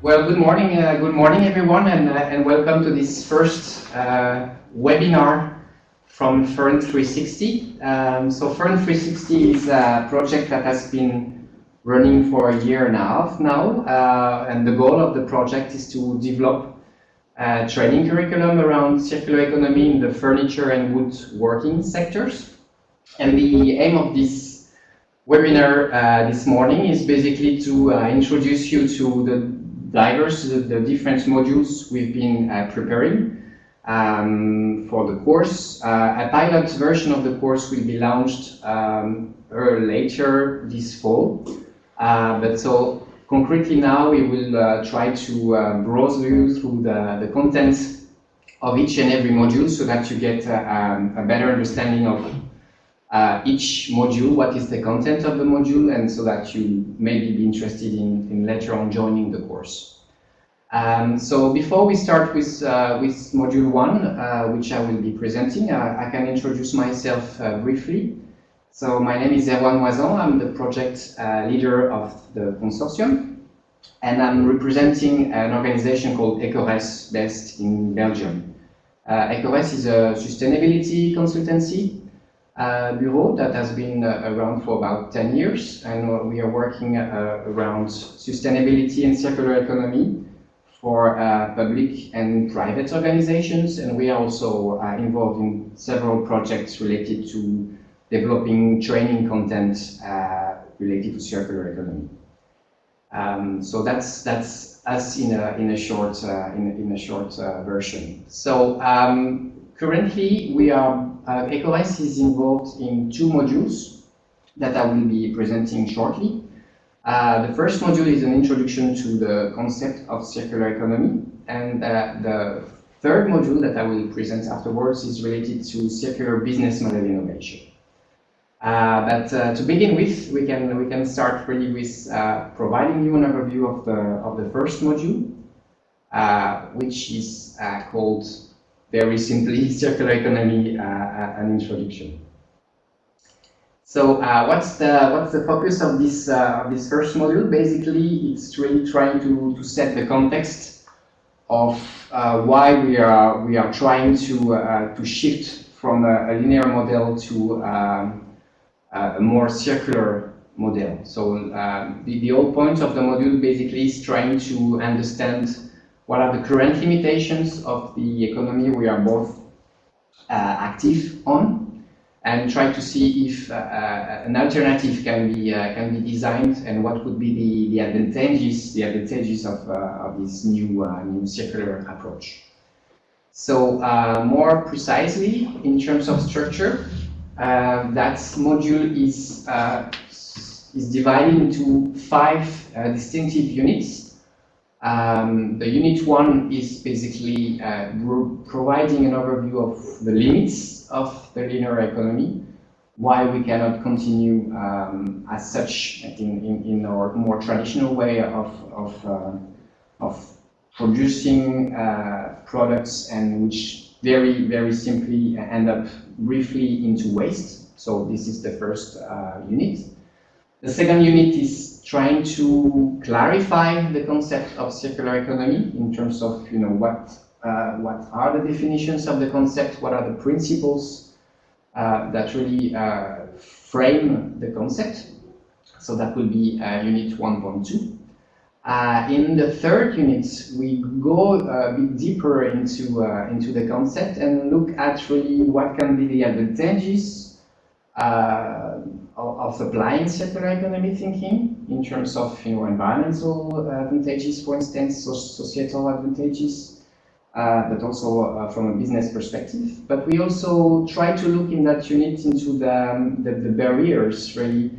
Well, good morning, uh, good morning, everyone, and, uh, and welcome to this first uh, webinar from FURN360. Um, so FURN360 is a project that has been running for a year and a half now, uh, and the goal of the project is to develop a training curriculum around circular economy in the furniture and woodworking sectors. And the aim of this webinar uh, this morning is basically to uh, introduce you to the diverse, the, different modules we've been uh, preparing um, for the course. Uh, a pilot version of the course will be launched um, later this fall. Uh, but so concretely now we will uh, try to uh, browse you through the, the content of each and every module so that you get um, a better understanding of uh, each module, what is the content of the module, and so that you maybe be interested in, in later on joining the course. Um, so before we start with, uh, with module one, uh, which I will be presenting, uh, I can introduce myself uh, briefly. So my name is Erwan Moisan, I'm the project uh, leader of the consortium, and I'm representing an organization called EcoRes based in Belgium. Uh, EcoRes is a sustainability consultancy uh, bureau that has been uh, around for about 10 years and we are working uh, around sustainability and circular economy for uh, public and private organizations and we are also uh, involved in several projects related to developing training content uh, related to circular economy. Um, so that's that's us in a in a short in, in a short version. So um, currently we are uh, is involved in two modules that I will be presenting shortly. Uh, the first module is an introduction to the concept of circular economy, and uh, the third module that I will present afterwards is related to circular business model innovation. Uh, but uh, to begin with, we can we can start really with uh, providing you an overview of the of the first module, which is called very simply circular economy uh, uh, an introduction. So uh, what's the what's the focus of this uh, of this first module? Basically, it's really trying to, to set the context of uh, why we are we are trying to uh, to shift from a, a linear model to um, a more circular model. So um, the, the whole point of the module basically is trying to understand what are the current limitations of the economy we are both uh, active on and try to see if uh, uh, an alternative can be uh, can be designed and what would be the, the advantages the advantages of, uh, of this new new circular approach. So more precisely in terms of structure, that module is is divided into five distinctive units um, the unit one is basically uh, providing an overview of the limits of the linear economy, why we cannot continue um, as such in, in, in, our more traditional way of, of, uh, of producing uh, products and which very, very simply end up briefly into waste. So this is the first uh, unit. The second unit is trying to clarify the concept of circular economy in terms of you know what uh, what are the definitions of the concept, what are the principles uh, that really uh, frame the concept. So that will be uh, unit 1.2. Uh, in the third unit, we go a bit deeper into uh, into the concept and look at really what can be the advantages of, of applying circular economy thinking in terms of you know, environmental advantages, for instance, societal advantages, uh, but also uh, from a business perspective. But we also try to look in that unit into the, um, the, the, barriers really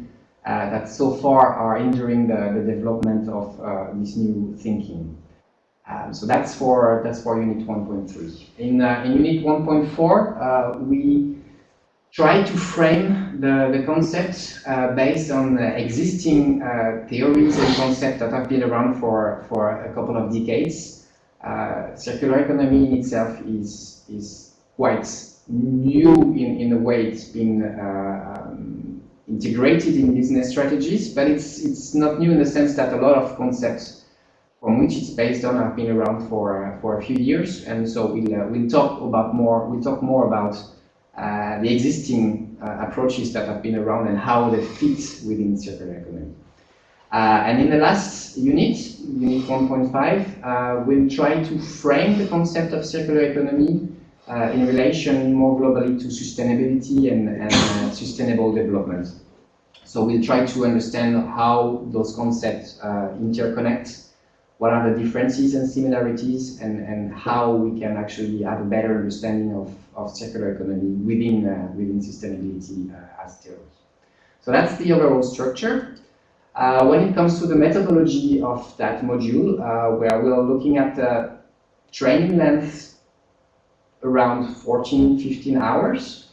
uh, that so far are hindering the, the development of uh, this new thinking. Um, so that's for that's for unit 1.3. In, uh, in unit 1.4, uh, we try to frame the, the concept uh, based on existing uh, theories and concepts that have been around for, for a couple of decades. Uh, circular economy in itself is, is quite new in, in the way it's been uh, um, integrated in business strategies, but it's, it's not new in the sense that a lot of concepts from which it's based on have been around for uh, for a few years, and so we'll uh, we'll talk about more we'll talk more about uh, the existing uh, approaches that have been around and how they fit within circular economy. Uh, and in the last unit, unit 1.5, we'll try to frame the concept of circular economy in relation more globally to sustainability and, and sustainable development. So we'll try to understand how those concepts uh, interconnect, what are the differences and similarities, and, and how we can actually have a better understanding of, of circular economy within, uh, within sustainability uh, as theory. So that's the overall structure. Uh, when it comes to the methodology of that module, uh, where we're looking at the training length around 14, 15 hours,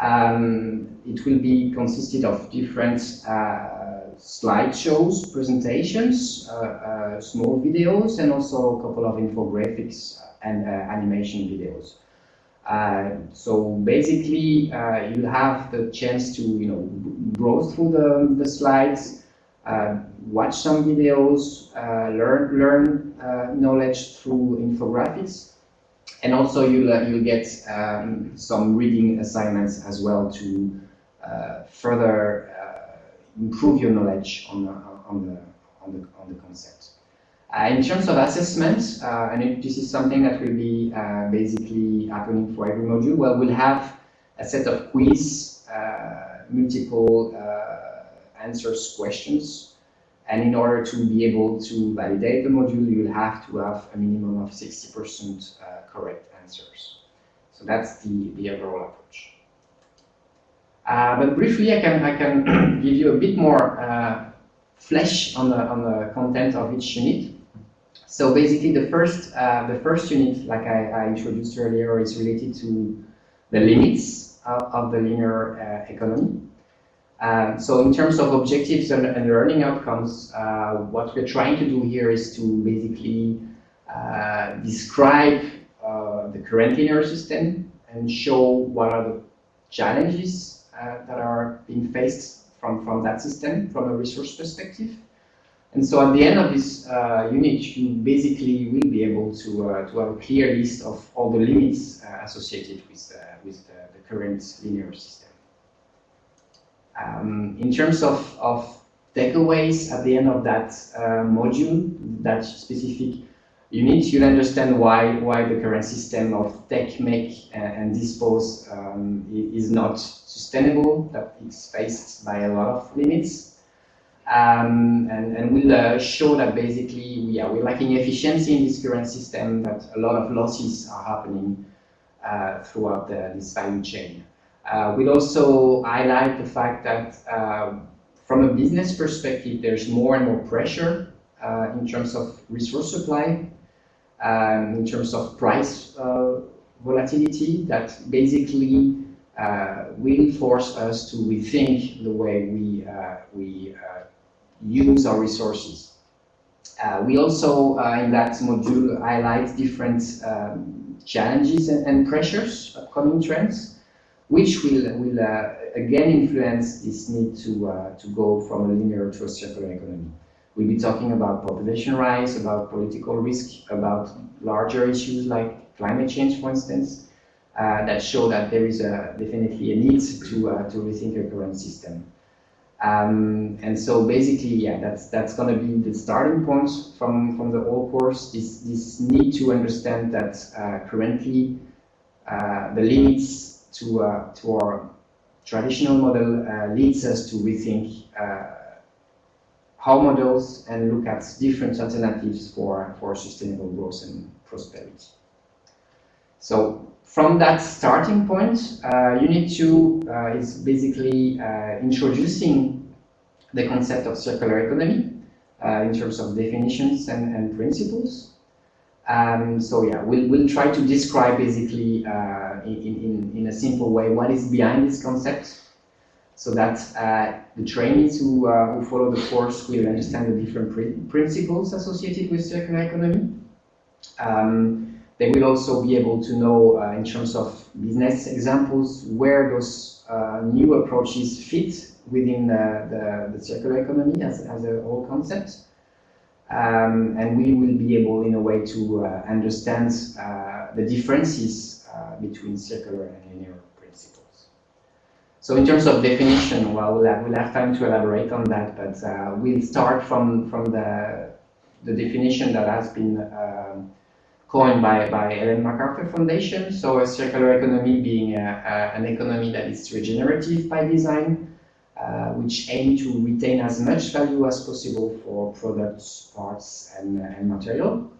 um, it will be consisted of different uh, slideshows, presentations, uh, small videos, and also a couple of infographics and animation videos. Uh, so basically, uh, you have the chance to, you know, browse through the, the slides, watch some videos, learn learn knowledge through infographics, and also you'll, uh, you'll get um, some reading assignments as well to uh, further uh, improve your knowledge on the, on the, on the, on the concept. Uh, in terms of assessment, uh, and this is something that will be uh, basically happening for every module, well, we'll have a set of quiz, multiple answers questions, and in order to be able to validate the module, you'll have to have a minimum of 60% correct answers. So that's the, the overall approach. Uh, but briefly, I can, I can give you a bit more uh, flesh on the, on the content of each unit. So basically, the first, uh, the first unit, like I, I, introduced earlier, is related to the limits of, of the linear uh, economy. Um, so in terms of objectives and, and learning outcomes, uh, what we're trying to do here is to basically uh, describe uh, the current linear system and show what are the challenges uh, that are being faced from, from that system from a resource perspective. And so at the end of this uh, unit, you basically will be able to, uh, to have a clear list of all the limits uh, associated with, uh, with the, the, current linear system. Um, in terms of, of takeaways at the end of that module, that specific unit, you'll understand why why the current system of take, make, and dispose um, is not sustainable, that it's faced by a lot of limits. Um, and, and we'll uh, show that basically we are we're lacking efficiency in this current system, that a lot of losses are happening uh, throughout the, this value chain. Uh, we'll also highlight the fact that uh, from a business perspective, there's more and more pressure uh, in terms of resource supply um, in terms of price uh, volatility that basically uh, will force us to rethink the way we, uh, we use our resources. we also, in that module, highlight different um, challenges and, and, pressures, upcoming trends, which will, will uh, again influence this need to, uh, to go from a linear to a circular economy. We'll be talking about population rise, about political risk, about larger issues like climate change, for instance, uh, that show that there is a, definitely a need to, uh, to rethink our current system. Um, and so basically, yeah, that's that's going to be the starting point from, from the whole course, this, this need to understand that uh, currently uh, the limits to, uh, to our traditional model uh, leads us to rethink how models and look at different alternatives for, for sustainable growth and prosperity. So from that starting point, uh, Unit 2 uh, is basically uh, introducing the concept of circular economy uh, in terms of definitions and, and principles. Um, so yeah, we'll, we'll try to describe basically uh, in, in, in a simple way what is behind this concept so that uh, the trainees who, who follow the course will understand the different pr principles associated with circular economy. Um, they will also be able to know uh, in terms of business examples where those uh, new approaches fit within the, the, the, circular economy as, as a whole concept. Um, and we will be able, in a way, to uh, understand uh, the differences uh, between circular and linear principles. So in terms of definition, well, we'll have, we'll have time to elaborate on that, but we'll start from, from the, the definition that has been um, coined by, by Ellen MacArthur Foundation. So a circular economy being a, a, an economy that is regenerative by design, uh, which aim to retain as much value as possible for products, parts, and, and material,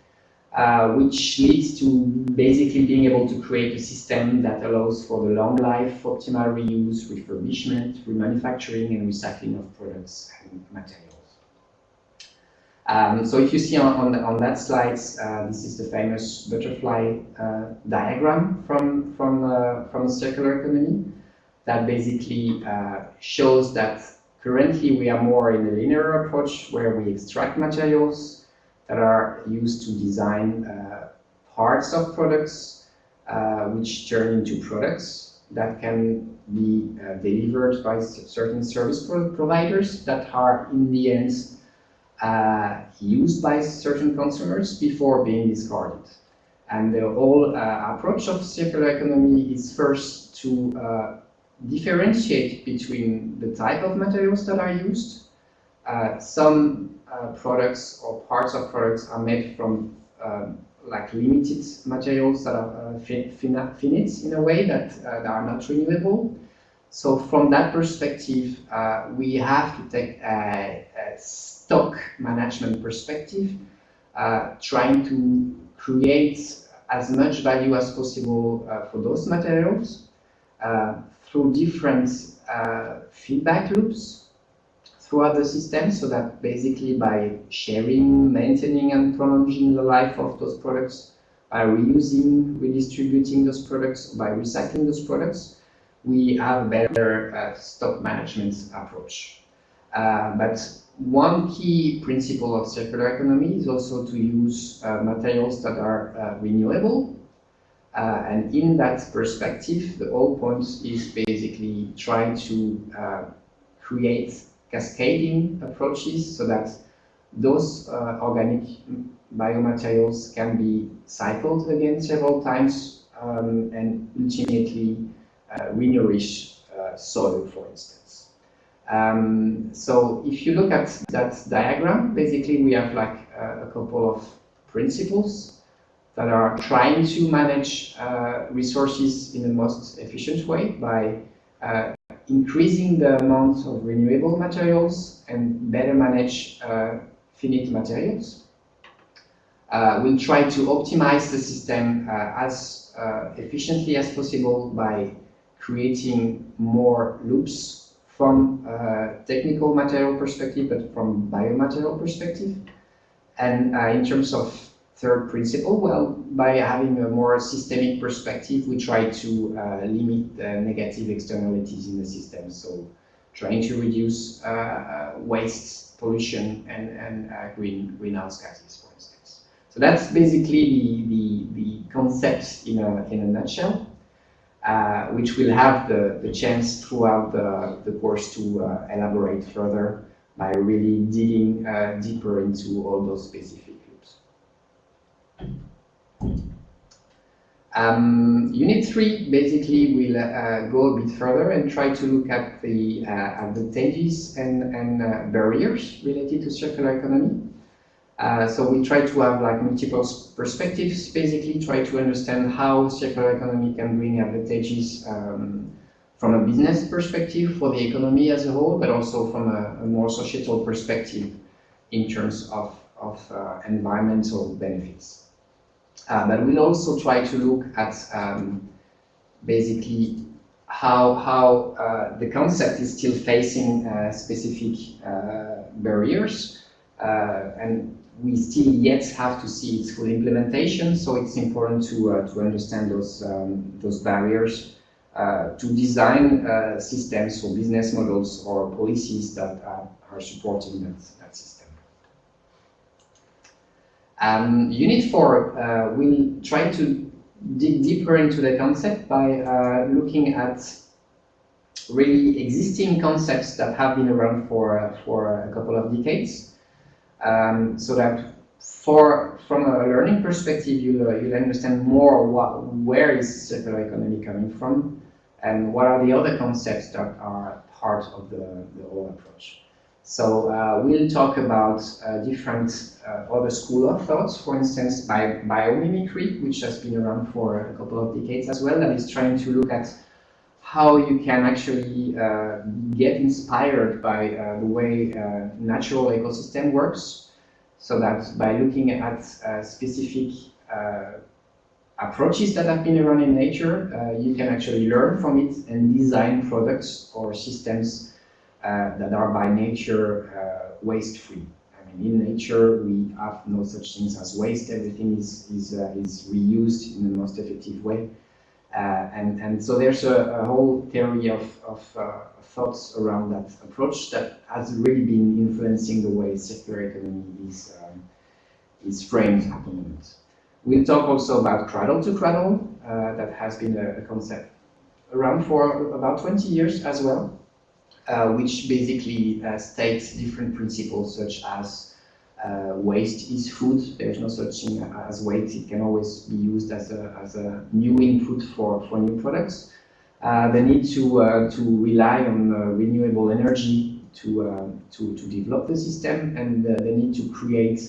uh, which leads to basically being able to create a system that allows for the long life, optimal reuse, refurbishment, remanufacturing, and recycling of products and materials. Um, so if you see on, on, on that slide, uh, this is the famous butterfly uh, diagram from, from, uh, from the circular economy that basically uh, shows that currently we are more in a linear approach where we extract materials that are used to design uh, parts of products uh, which turn into products that can be delivered by certain service pro providers that are in the end uh, used by certain consumers before being discarded. And the whole uh, approach of circular economy is first to differentiate between the type of materials that are used. Uh, some uh, products or parts of products are made from um, like limited materials that are uh, finite in a way that, uh, that are not renewable. So from that perspective, uh, we have to take a, a stock management perspective, uh, trying to create as much value as possible for those materials through different uh, feedback loops throughout the system so that basically by sharing, maintaining and prolonging the life of those products, by reusing, redistributing those products, by recycling those products, we have better uh, stock management approach. Uh, but one key principle of circular economy is also to use uh, materials that are uh, renewable uh, and in that perspective, the whole point is basically trying to uh, create cascading approaches so that those uh, organic biomaterials can be cycled again several times um, and ultimately uh, renourish uh, soil, for instance. Um, so if you look at that diagram, basically we have like uh, a couple of principles that are trying to manage uh, resources in the most efficient way by uh, increasing the amount of renewable materials and better manage uh, finite materials. Uh, we'll try to optimize the system uh, as uh, efficiently as possible by creating more loops from a technical material perspective, but from biomaterial perspective. And in terms of third principle? Well, by having a more systemic perspective, we try to uh, limit the negative externalities in the system. So trying to reduce uh, uh waste, pollution, and, and uh, green, greenhouse gases, for instance. So that's basically the, the, the concept in a, in a nutshell. Uh, which will have the, the chance throughout the, the course to uh, elaborate further by really digging uh, deeper into all those specific um, unit 3 basically will uh, go a bit further and try to look at the uh, advantages and, and barriers related to circular economy. Uh, so we try to have like multiple perspectives, basically try to understand how circular economy can bring advantages um, from a business perspective for the economy as a whole, but also from a, a more societal perspective in terms of, of uh, environmental benefits. Uh, but we'll also try to look at um, basically how, how uh, the concept is still facing uh, specific barriers uh, and we still yet have to see its full implementation so it's important to, uh, to understand those, um, those barriers to design systems or business models or policies that are supporting that, that system. Um, unit 4 uh, will try to dig deeper into the concept by uh, looking at really existing concepts that have been around for, uh, for a couple of decades. Um, so that for from a learning perspective, you'll, uh, you'll understand more what, where is circular economy coming from and what are the other concepts that are part of the, the whole approach. So uh, we'll talk about uh, different uh, other school of thoughts, for instance, by biomimicry, which has been around for a couple of decades as well, that is trying to look at how you can actually uh, get inspired by uh, the way uh, natural ecosystem works, so that by looking at specific approaches that have been around in nature, you can actually learn from it and design products or systems uh, that are by nature uh, waste-free. I mean, in nature, we have no such things as waste. Everything is, is, uh, is reused in the most effective way. And, and so there's a, a whole theory of, of thoughts around that approach that has really been influencing the way circular economy is, um, is framed at the moment. We'll talk also about cradle to cradle, uh, that has been a, a, concept around for about 20 years as well uh, which basically uh, states different principles such as uh, waste is food. There's no such thing as waste. It can always be used as a, as a new input for, for new products. Uh, the need to, uh, to rely on uh, renewable energy to, to, to develop the system and the need to create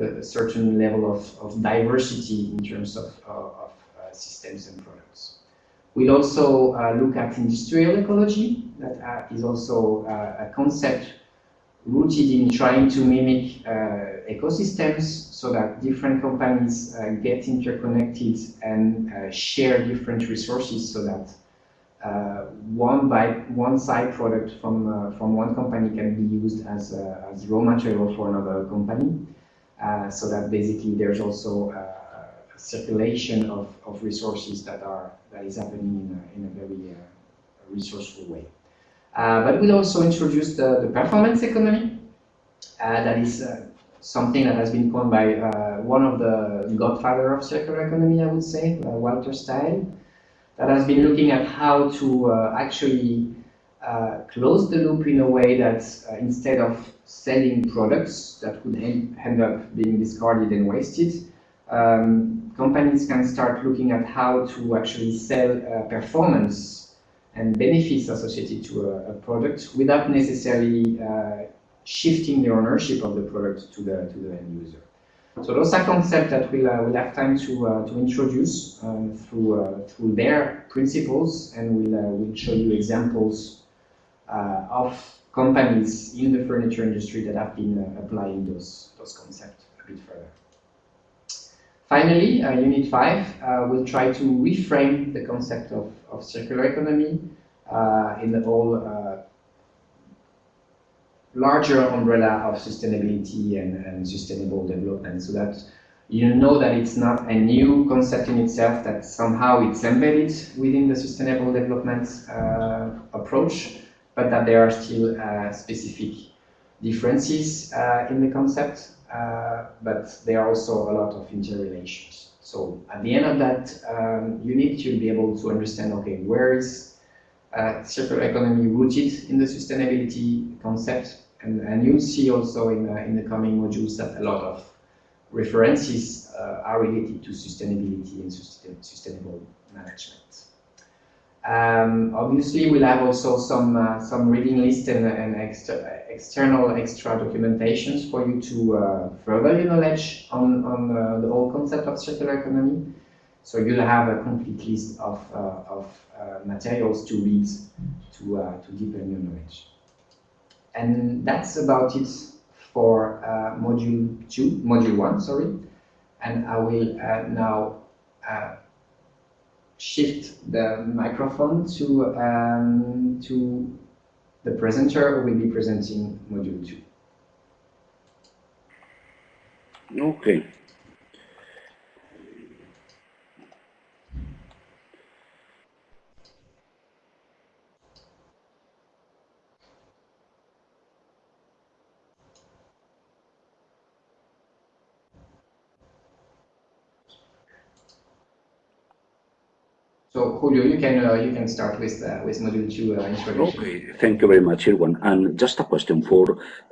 a certain level of, of diversity in terms of, of systems and products. We'll also uh, look at industrial ecology. That uh, is also uh, a concept rooted in trying to mimic uh, ecosystems so that different companies uh, get interconnected and uh, share different resources so that one by one side product from from one company can be used as as raw material for another company. so that basically there's also a circulation of, of resources that are that is happening in a, in a very uh, resourceful way. Uh, but we'll also introduce the, the performance economy. Uh, that is uh, something that has been coined by uh, one of the godfather of circular economy, I would say, uh, Walter Stahel, that has been looking at how to actually close the loop in a way that instead of selling products that would end up being discarded and wasted, um, companies can start looking at how to actually sell uh, performance and benefits associated to a, a product without necessarily uh, shifting the ownership of the product to the to the end user. So those are concepts that we'll, uh, we'll have time to, uh, to introduce um, through, uh, through their principles and we'll, uh, we'll show you examples uh, of companies in the furniture industry that have been applying those, those concepts a bit further. Finally, uh, Unit 5 uh, will try to reframe the concept of, of circular economy uh, in the whole uh, larger umbrella of sustainability and, and, sustainable development so that you know that it's not a new concept in itself, that somehow it's embedded within the sustainable development uh, approach, but that there are still uh, specific differences in the concept uh, but there are also a lot of interrelations. So at the end of that um, unit, you'll be able to understand, okay, where is uh, circular economy rooted in the sustainability concept? And, and you'll see also in, uh, in the coming modules that a lot of references uh, are related to sustainability and sustainable management. Um, obviously, we'll have also some uh, some reading list and, and exter external extra documentations for you to uh, further your knowledge on, on uh, the whole concept of circular economy. So you'll have a complete list of, uh, of uh, materials to read to, uh, to deepen your knowledge. And that's about it for module two, module one, sorry. And I will now shift the microphone to, um, to the presenter who will be presenting module 2. Okay. So So Julio, you can uh, you can start with uh, with module two uh, introduction. Okay, thank you very much, Erwan. And just a question for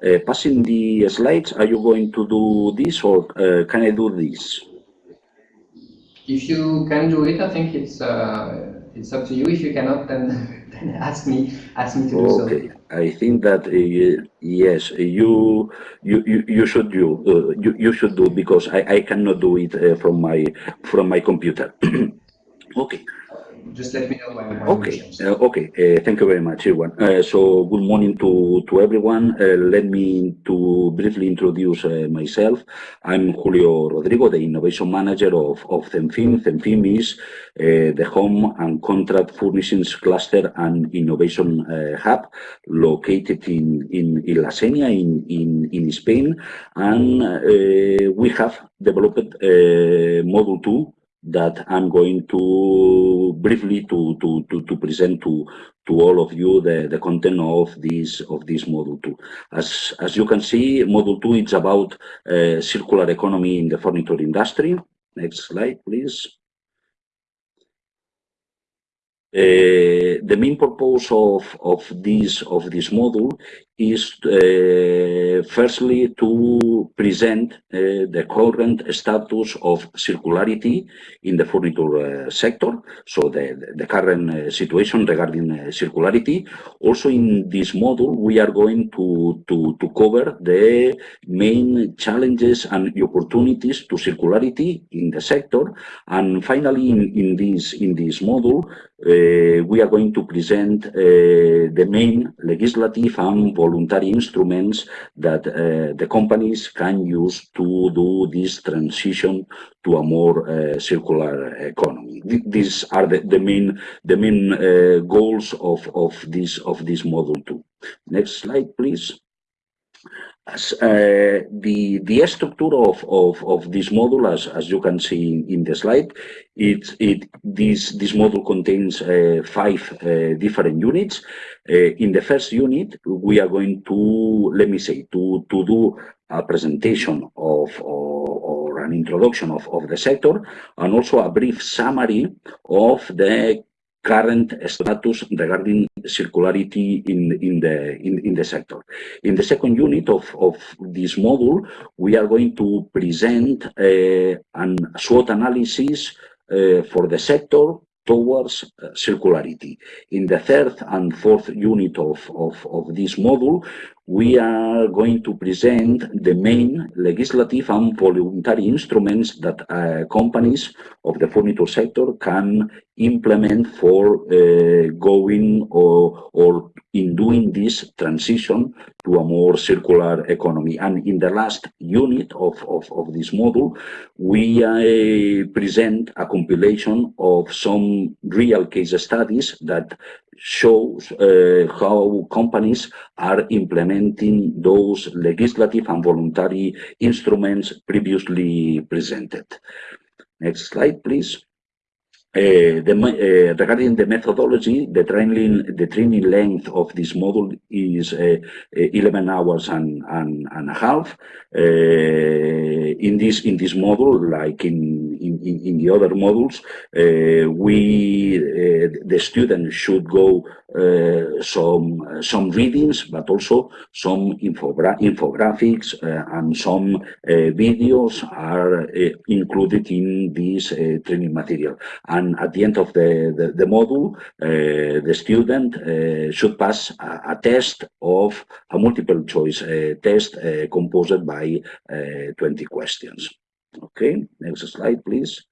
uh, passing the slides, are you going to do this or uh, can I do this? If you can do it, I think it's uh, it's up to you. If you cannot, then, then ask me ask me to do so. Okay, I think that uh, yes, you you you, you should do uh, you you should do because I, I cannot do it uh, from my from my computer. okay. Just let me know when. when Okay, uh, okay. Uh, thank you very much, everyone. Uh, so, good morning to to everyone. Uh, let me to briefly introduce uh, myself. I'm Julio Rodrigo, the innovation manager of of CENFIM. CENFIM is uh, the home and contract furnishings cluster and innovation uh, hub located in in, in La Senia in, in in Spain, and uh, we have developed uh, Module Two that I'm going to briefly to, to, to, to present to, to all of you the, the content of this of this module two. As, as you can see, module two is about uh, circular economy in the furniture industry. Next slide, please. Uh, the main purpose of, of this of this module is uh, firstly to present uh, the current status of circularity in the furniture uh, sector, so the, the current uh, situation regarding uh, circularity. Also in this module, we are going to, to, to cover the main challenges and opportunities to circularity in the sector. And finally, in, in, this, in this module, uh, we are going to present uh, the main legislative and voluntary instruments that uh, the companies can use to do this transition to a more circular economy. Th- These are the, the main the main goals of, of this of this model too. Next slide, please. As, uh, the the structure of, of, of this module, as, as you can see in, in the slide, it, it this this module contains uh, five uh, different units. Uh, in the first unit, we are going to let me say to to do a presentation of or, or an introduction of, of the sector and also a brief summary of the current status regarding circularity in, in, the, in, in the sector. In the second unit of, of this module, we are going to present uh, an SWOT analysis for the sector towards uh, circularity. In the third and fourth unit of, of, of this module, we are going to present the main legislative and voluntary instruments that uh, companies of the furniture sector can implement for uh, going or, or in doing this transition to a more circular economy. And in the last unit of, of, of this module, we uh, present a compilation of some real case studies that shows uh, how companies are implementing those legislative and voluntary instruments previously presented. Next slide, please. Uh, the, uh, regarding the methodology, the training the training length of this module is uh, 11 hours and, and, and a half. In this in this module, like in in, in, the other modules, we the student should go uh, some uh, some readings, but also some infogra infographics uh, and some videos are included in this training material. And at the end of the, the, the module, the student should pass a, a test of a multiple choice test composed by uh, 20 questions. Okay, next slide, please.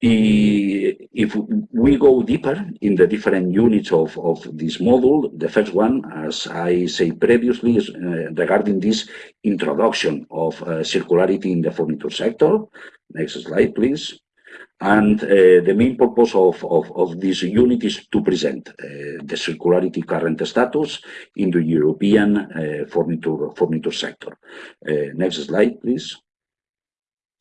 If we go deeper in the different units of, of this module, the first one, as I said previously, is uh, regarding this introduction of uh, circularity in the furniture sector. Next slide, please. And uh, the main purpose of, of, of this unit is to present uh, the circularity current status in the European uh, furniture, furniture sector. Uh, next slide, please.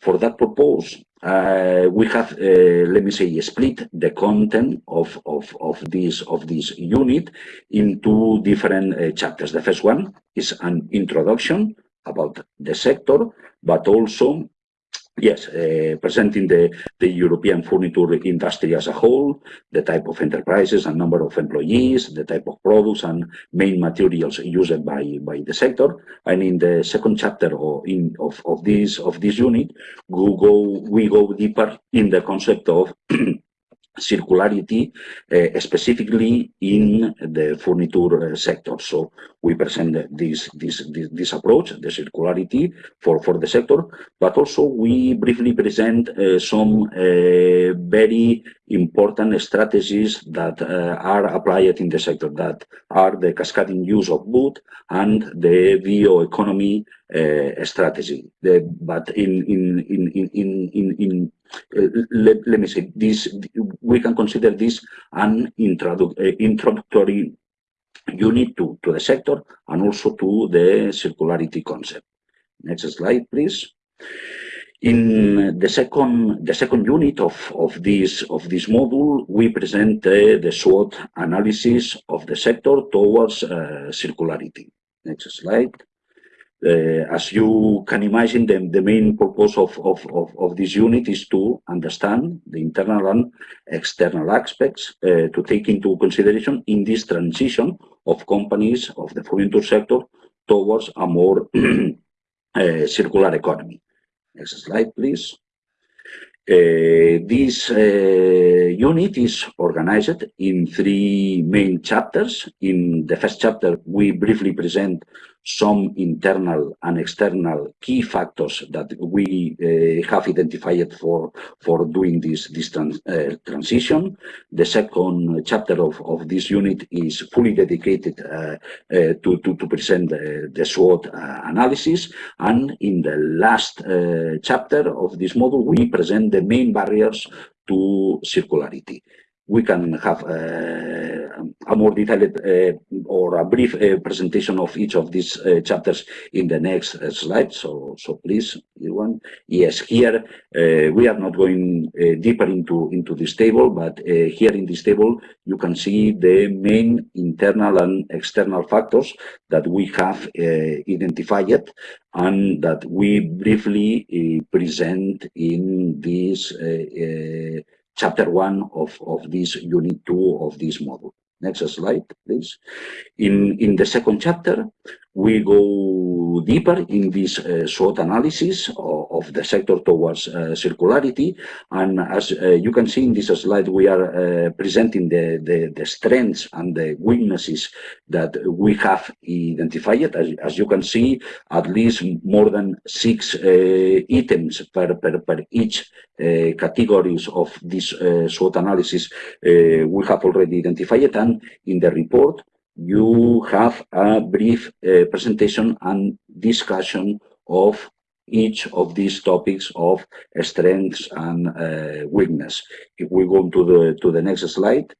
For that purpose, uh, we have, uh, let me say, split the content of, of, of, this, of this unit into different uh, chapters. The first one is an introduction about the sector, but also Yes, uh, presenting the, the European furniture industry as a whole, the type of enterprises and number of employees, the type of products and main materials used by, by the sector. And in the second chapter of, in, of, of, this, of this unit, we go, we go deeper in the concept of circularity, uh, specifically in the furniture sector. So we present this, this, this, this, approach, the circularity for, for the sector, but also we briefly present uh, some uh, very important strategies that are applied in the sector, that are the cascading use of wood and the bioeconomy strategy. The, but in in in in in, in let, let me say this, we can consider this an uh, introductory unit to, to the sector and also to the circularity concept. Next slide, please. In the second the second unit of, of this of this module, we present uh, the SWOT analysis of the sector towards uh, circularity. Next slide. Uh, as you can imagine, the, the main purpose of, of, of, of, this unit is to understand the internal and external aspects uh, to take into consideration in this transition of companies of the furniture sector towards a more uh, circular economy. Next slide, please. Uh, this uh, unit is organized in three main chapters. In the first chapter, we briefly present some internal and external key factors that we uh, have identified for, for doing this, this trans, uh, transition. The second chapter of, of this unit is fully dedicated uh, to, to, to, present the, the SWOT analysis. And in the last chapter of this module, we present the main barriers to circularity we can have uh, a more detailed uh, or a brief uh, presentation of each of these uh, chapters in the next uh, slide. So, so please, Iwan. Yes, here uh, we are not going deeper into, into this table, but here in this table, you can see the main internal and external factors that we have identified and that we briefly present in this chapter one of, of this unit two of this module. Next slide, please. In, in the second chapter, we go deeper in this uh, SWOT analysis of, of, the sector towards uh, circularity. And as uh, you can see in this slide, we are uh, presenting the, the, the, strengths and the weaknesses that we have identified. As, as you can see, at least more than six uh, items per, per, per each uh, categories of this SWOT analysis we have already identified. And in the report, you have a brief uh, presentation and discussion of each of these topics of strengths and uh, weakness. If we go to the to the next slide,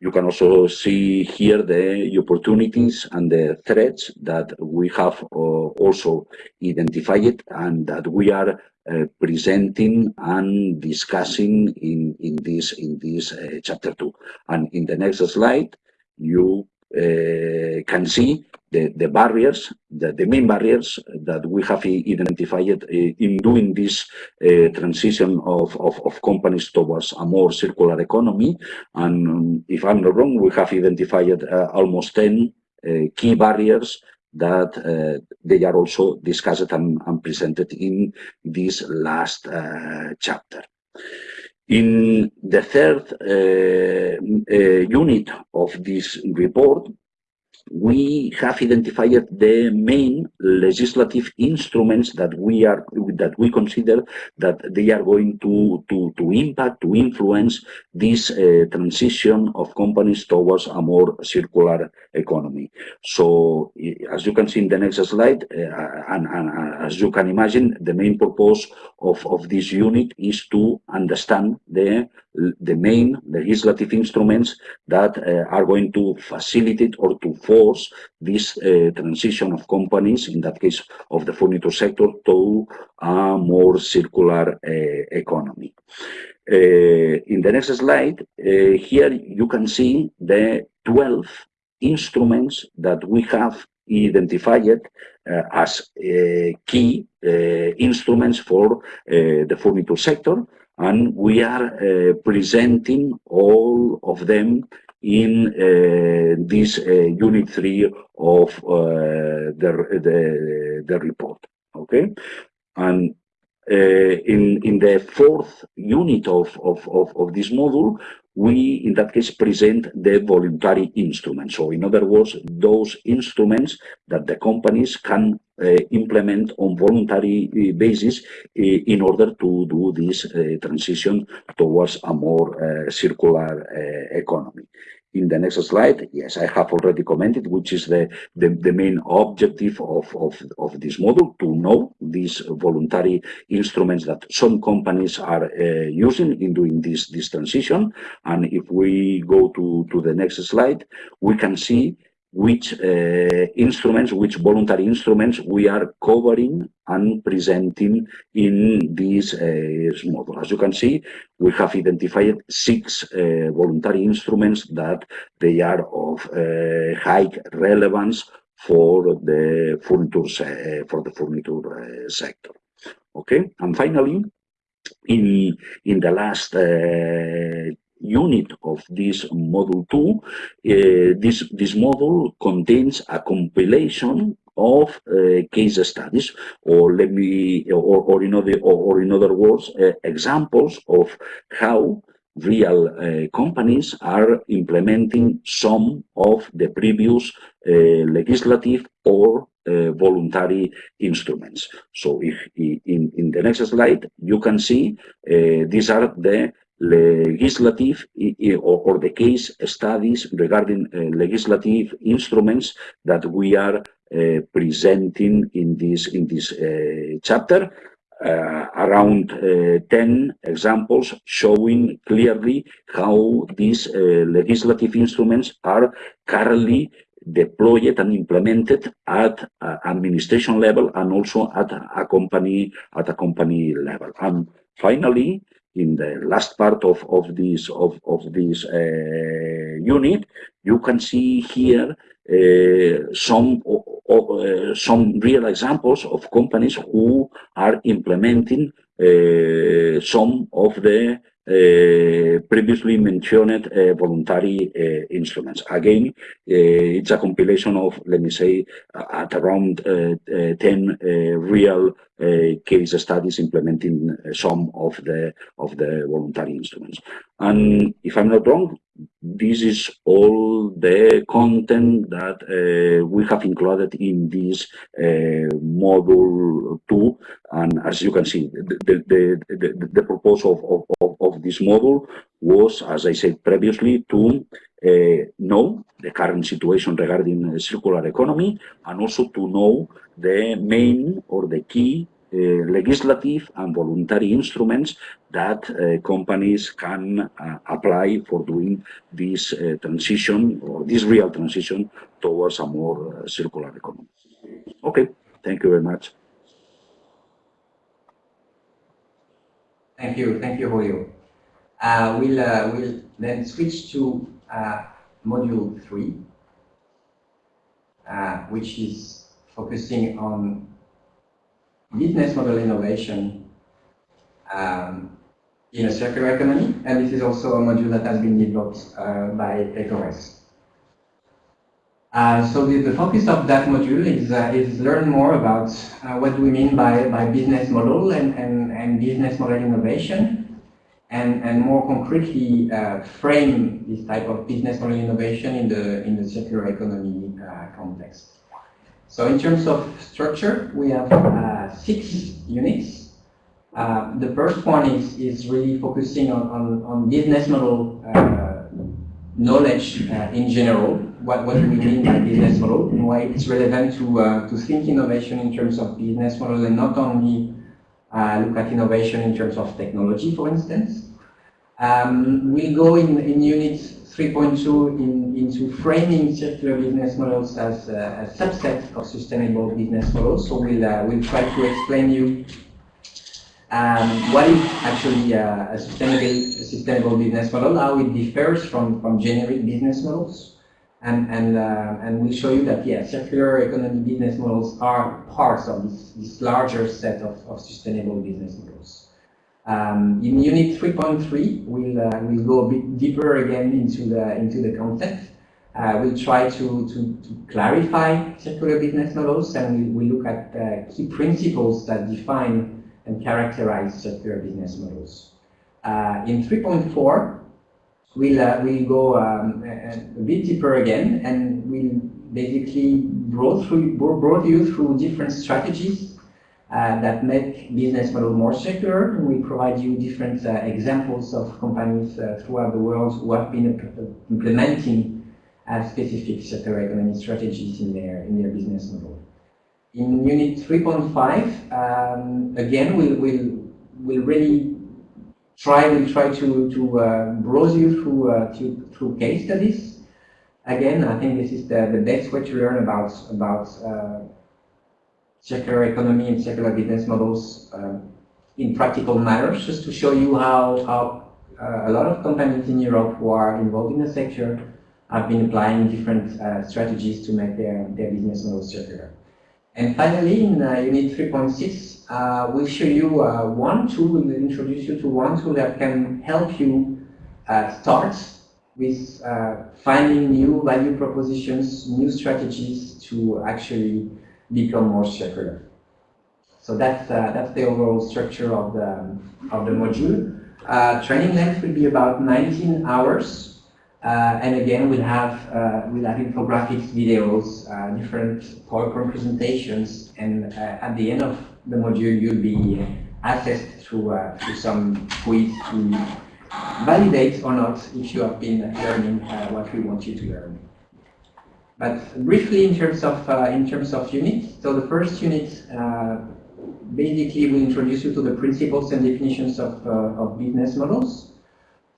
you can also see here the opportunities and the threats that we have uh, also identified and that we are uh, presenting and discussing in in this in this uh, chapter two. And in the next slide, you can see the, the barriers, the, the main barriers that we have identified in doing this uh, transition of, of, of, companies towards a more circular economy. And um, if I'm not wrong, we have identified uh, almost 10 uh, key barriers that uh, they are also discussed and, and, presented in this last uh, chapter. In the third uh, uh, unit of this report, we have identified the main legislative instruments that we are that we consider that they are going to to to impact to influence this uh, transition of companies towards a more circular economy. So as you can see in the next slide uh, and, and as you can imagine the main purpose of of this unit is to understand the the main legislative instruments that uh, are going to facilitate or to force this uh, transition of companies, in that case of the furniture sector, to a more circular uh, economy. Uh, in the next slide, uh, here you can see the 12 instruments that we have identified as key instruments for the furniture sector and we are uh, presenting all of them in uh, this uh, unit three of the, the, the report. Okay, and in in the fourth unit of, of, of, of this module, we, in that case, present the voluntary instruments. So in other words, those instruments that the companies can uh, implement on voluntary uh, basis uh, in order to do this uh, transition towards a more uh, circular uh, economy in the next slide, yes, I have already commented, which is the, the, the main objective of, of, of this model, to know these voluntary instruments that some companies are uh, using in doing this, this transition. And if we go to, to the next slide, we can see which uh, instruments, which voluntary instruments we are covering and presenting in this uh, model. As you can see, we have identified six uh, voluntary instruments that they are of uh, high relevance for the furniture, uh, for the furniture uh, sector. Okay, and finally, in in the last unit of this module 2, uh, this, this module contains a compilation of uh, case studies, or let me, or, or in other, or, or in other words, uh, examples of how real uh, companies are implementing some of the previous uh, legislative or uh, voluntary instruments. So if, in, in the next slide, you can see these are the legislative or, the case studies regarding uh, legislative instruments that we are uh, presenting in this in this uh, chapter. Uh, around uh, 10 examples showing clearly how these uh, legislative instruments are currently deployed and implemented at administration level and also at a company at a company level. And finally, in the last part of, of this of, of this uh, unit, you can see here uh, some uh, some real examples of companies who are implementing uh, some of the Eh, previously mentioned uh, voluntary uh, instruments. Again, it's a compilation of, let me say, at around 10 real case studies implementing some of the of the voluntary instruments. And if I'm not wrong, this is all the content that uh, we have included in this uh, module 2 and as you can see the, the, the, the purpose of, of, of, this module was as I said previously to uh, know the current situation regarding circular economy and also to know the main or the key uh, legislative and voluntary instruments that uh, companies can uh, apply for doing this transition or this real transition towards a more circular economy. Okay, thank you very much. Thank you, thank you, Julio. Uh, we'll, uh, we'll then switch to uh, module three, which is focusing on business model innovation um, in a circular economy, and this is also a module that has been developed uh, by ECORES. Uh, so the, the, focus of that module is, uh, is learn more about uh, what do we mean by, by business model and, and, and business model innovation, and, and more concretely uh, frame this type of business model innovation in the, in the circular economy uh, context. So in terms of structure, we have six units. Uh, the first one is, is really focusing on, on, on business model uh, knowledge uh, in general. What, what do we mean by business model and why it's relevant to, uh, to think innovation in terms of business model and not only uh, look at innovation in terms of technology, for instance. Um, we'll go in, in units 3.2 in, into framing circular business models as a, subset of sustainable business models. So we'll, we'll try to explain you um, what is actually a, a, sustainable, a sustainable business model, how it differs from, from generic business models. And, and, uh, and we'll show you that, yeah, circular economy business models are parts of this, this larger set of, of sustainable business models. Um, in Unit 3.3, we'll, uh, we'll go a bit deeper again into the, into the concept. Uh, we'll try to, to, to, clarify circular business models and we, we look at uh, key principles that define and characterize circular business models. Uh, in 3.4, we'll, uh, we'll go um, a, a, bit deeper again and we'll basically brought, through, brought you through different strategies uh, that make business model more secure. And we provide you different uh, examples of companies uh, throughout the world who have been implementing uh, specific circular economy strategies in their, in their business model. In Unit 3.5, um, again, we'll, we'll, we'll really try, we'll try to, to uh, browse you through, uh, to, through case studies. Again, I think this is the, the best way to learn about, about uh, circular economy and circular business models uh, in practical matters, just to show you how, how uh, a lot of companies in Europe who are involved in the sector have been applying different uh, strategies to make their, their business models circular. And finally, in uh, Unit 3.6, uh, we'll show you uh, one tool, we'll introduce you to one tool that can help you uh, start with uh, finding new value propositions, new strategies to actually become more circular. So that's, that's the overall structure of the, of the module. training length will be about 19 hours uh, and again, we'll have uh, we'll have infographics, videos, uh, different PowerPoint presentations, and uh, at the end of the module, you'll be assessed through uh, through some quiz to validate or not if you have been learning uh, what we want you to learn. But briefly, in terms of in terms of units, so the first unit basically will introduce you to the principles and definitions of of business models.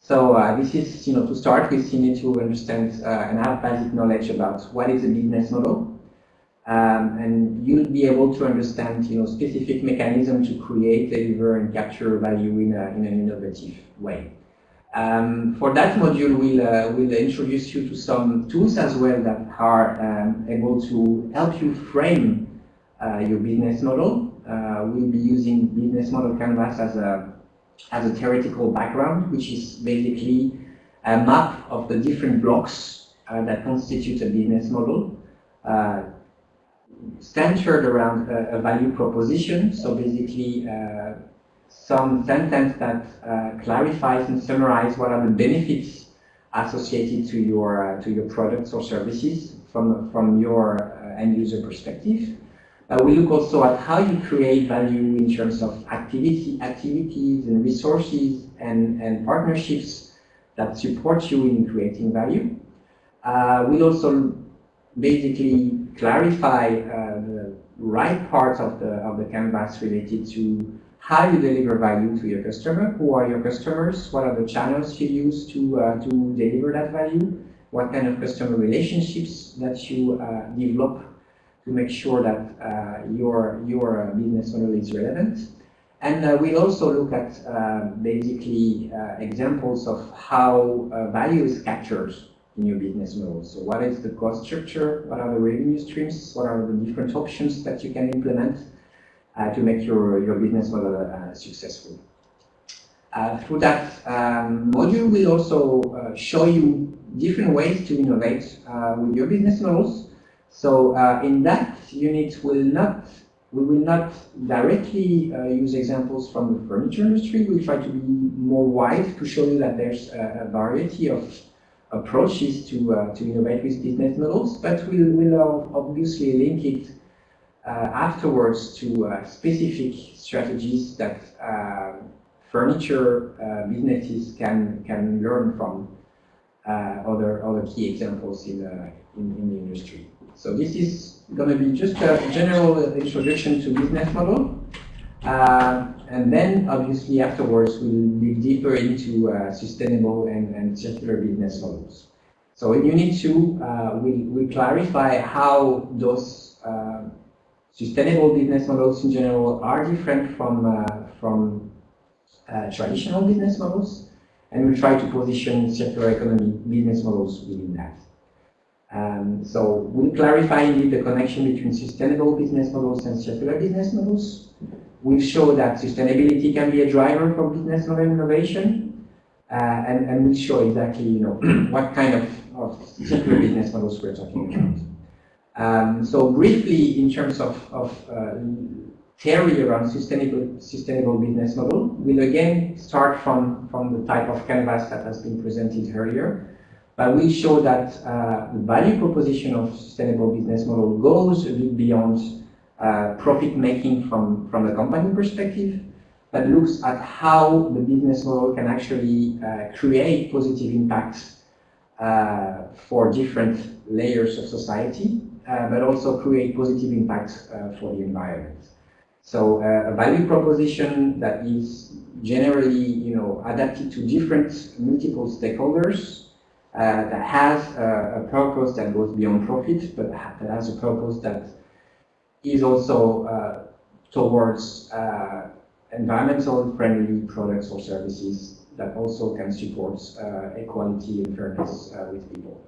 So uh, this is, you know, to start with, you need to understand uh, and have basic knowledge about what is a business model. Um, and you'll be able to understand, you know, specific mechanism to create, deliver, and capture value in, a, in an innovative way. Um, for that module, we'll, uh, we'll introduce you to some tools as well that are um, able to help you frame uh, your business model. Uh, we'll be using Business Model Canvas as a has a theoretical background, which is basically a map of the different blocks uh, that constitute a business model, uh, centered around a, a, value proposition. So basically, uh, some sentence that uh, clarifies and summarizes what are the benefits associated to your uh, to your products or services from from your uh, end user perspective. Uh, we look also at how you create value in terms of activity, activities and resources and, and partnerships that support you in creating value. Uh, we'll also basically clarify uh, the right parts of the, of the canvas related to how you deliver value to your customer, who are your customers, what are the channels you use to, uh, to deliver that value, what kind of customer relationships that you uh, develop to make sure that uh, your, your uh, business model is relevant. And uh, we'll also look at uh, basically uh, examples of how uh, value is captured in your business model. So what is the cost structure? What are the revenue streams? What are the different options that you can implement to make your, your business model successful? through that um, module, we'll also show you different ways to innovate with your business models so uh, in that unit, will not we will not directly uh, use examples from the furniture industry. We'll try to be more wide to show you that there's a, a variety of approaches to uh, to innovate with business models, but we'll, we'll obviously link it uh, afterwards to uh, specific strategies that uh, furniture businesses can can learn from other other key examples in, in, in the industry. So this is going to be just a general introduction to business model. Uh, and then obviously afterwards we'll dig deeper into uh, sustainable and, and circular business models. So in Unit 2, uh, we, we clarify how those uh, sustainable business models in general are different from, uh, from uh, traditional business models. And we try to position circular economy business models within that. Um, so we'll clarify the connection between sustainable business models and circular business models. We'll show that sustainability can be a driver for business model innovation, uh, and, and we'll show exactly you know what kind of, of circular business models we're talking about. Um, so briefly, in terms of, of uh, theory around sustainable, sustainable business model, we'll again start from, from the type of canvas that has been presented earlier. But we'll show that uh, the value proposition of sustainable business model goes a bit beyond uh, profit making from, from the company perspective, but looks at how the business model can actually uh, create positive impacts uh, for different layers of society, uh, but also create positive impacts uh, for the environment. So a value proposition that is generally, you know, adapted to different multiple stakeholders uh, that has a, a, purpose that goes beyond profit, but that has a purpose that is also uh, towards uh, environmental friendly products or services that also can support uh, equality and fairness uh, with people.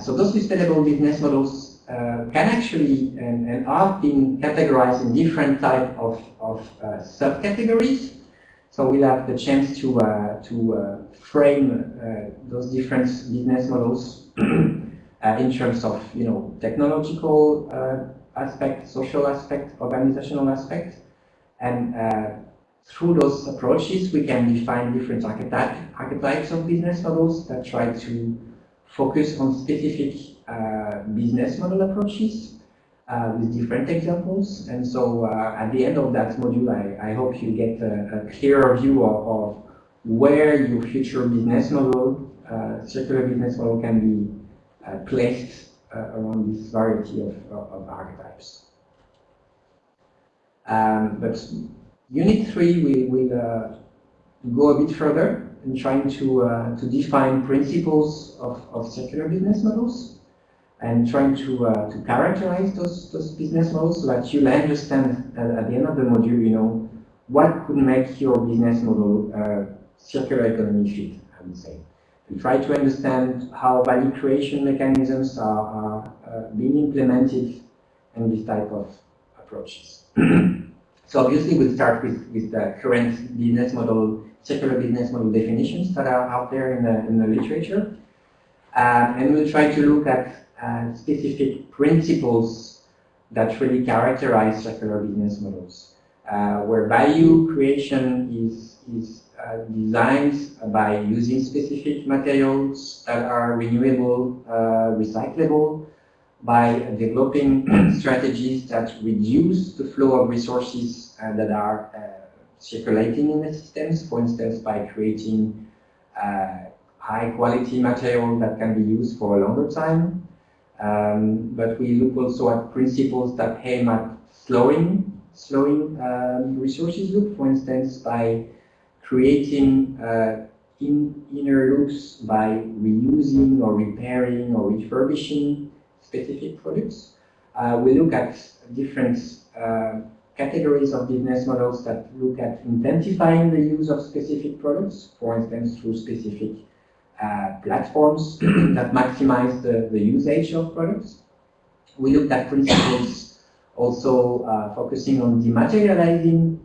so those sustainable business models uh, can actually and, and are being categorized in different type of, of uh, subcategories. So we'll have the chance to, uh, to uh, frame uh, those different business models in terms of you know technological aspect, social aspect, organizational aspect. And through those approaches, we can define different archetype, archetypes of business models that try to focus on specific uh, business model approaches uh, with different examples. And so uh, at the end of that module, I, I hope you get a, a clearer view of, of, where your future business model, circular business model can be placed around this variety of, of, of archetypes. Um, but unit three will, will uh, go a bit further in trying to, uh, to define principles of, of circular business models and trying to, uh, to characterize those, those business models so that you'll understand at, at, the end of the module, you know, what could make your business model uh, circular economy fit, I would say. And try to understand how value creation mechanisms are, are uh, being implemented in this type of approaches. so obviously we'll start with, with the current business model, circular business model definitions that are out there in the, in the literature. Uh, and we'll try to look at and specific principles that really characterize circular business models, uh, where value creation is, is uh, designed by using specific materials that are renewable, uh, recyclable, by developing strategies that reduce the flow of resources uh, that are uh, circulating in the systems, for instance, by creating uh, high quality material that can be used for a longer time, um, but we look also at principles that aim at slowing, slowing um, resources loop, for instance, by creating uh, in, inner loops by reusing or repairing or refurbishing specific products. Uh, we look at different uh, categories of business models that look at intensifying the use of specific products, for instance, through specific platforms that maximize the, the usage of products. We looked at principles also uh, focusing on dematerializing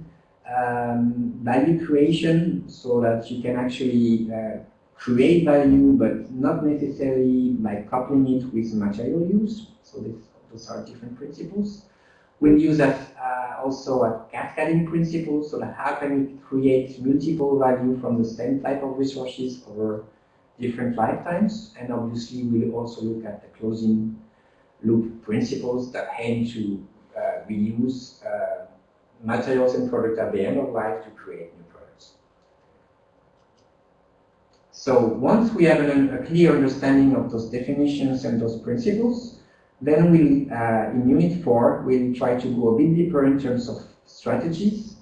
um, value creation so that you can actually uh, create value but not necessarily by coupling it with material use. So this, those are different principles. We'll use that uh, also a cascading principle, so that how can we create multiple value from the same type of resources over different lifetimes. And obviously, we'll also look at the closing loop principles that aim to uh, reuse uh, materials and products at the end of life to create new products. So once we have an, a clear understanding of those definitions and those principles, then we, uh, in Unit 4, we'll try to go a bit deeper in terms of strategies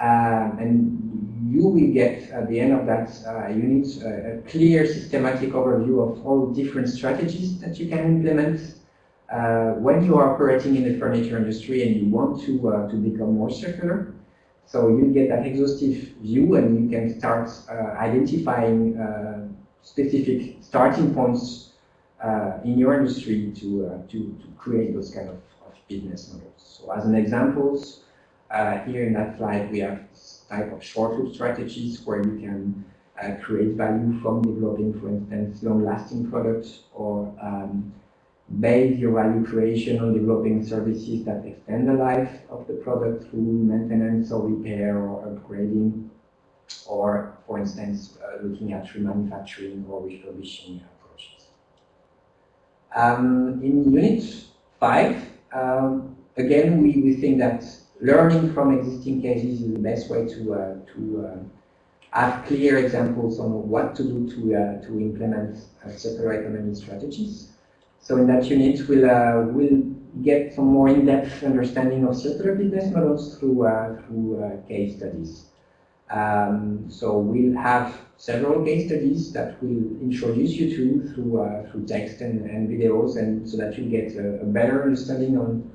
um, and you will get at the end of that uh, unit uh, a clear systematic overview of all different strategies that you can implement uh, when you are operating in the furniture industry and you want to, uh, to become more circular. So you get that exhaustive view and you can start uh, identifying uh, specific starting points in your industry to, to, to create those kind of, of business models. So as an examples, uh, here in that slide, we have type of short loop strategies where you can uh, create value from developing, for instance, long-lasting products or um, base your value creation on developing services that extend the life of the product through maintenance or repair or upgrading, or, for instance, uh, looking at remanufacturing or refurbishing approaches. Um, in Unit 5, um, again, we, we think that learning from existing cases is the best way to, uh, to uh, have clear examples on what to do to, uh, to implement uh, circular economy strategies. So in that unit, we'll, uh, we'll get some more in-depth understanding of circular business models through, uh, through uh, case studies. Um, so we'll have several case studies that we'll introduce you to through, uh, through text and, and videos, and so that you get a, a better understanding on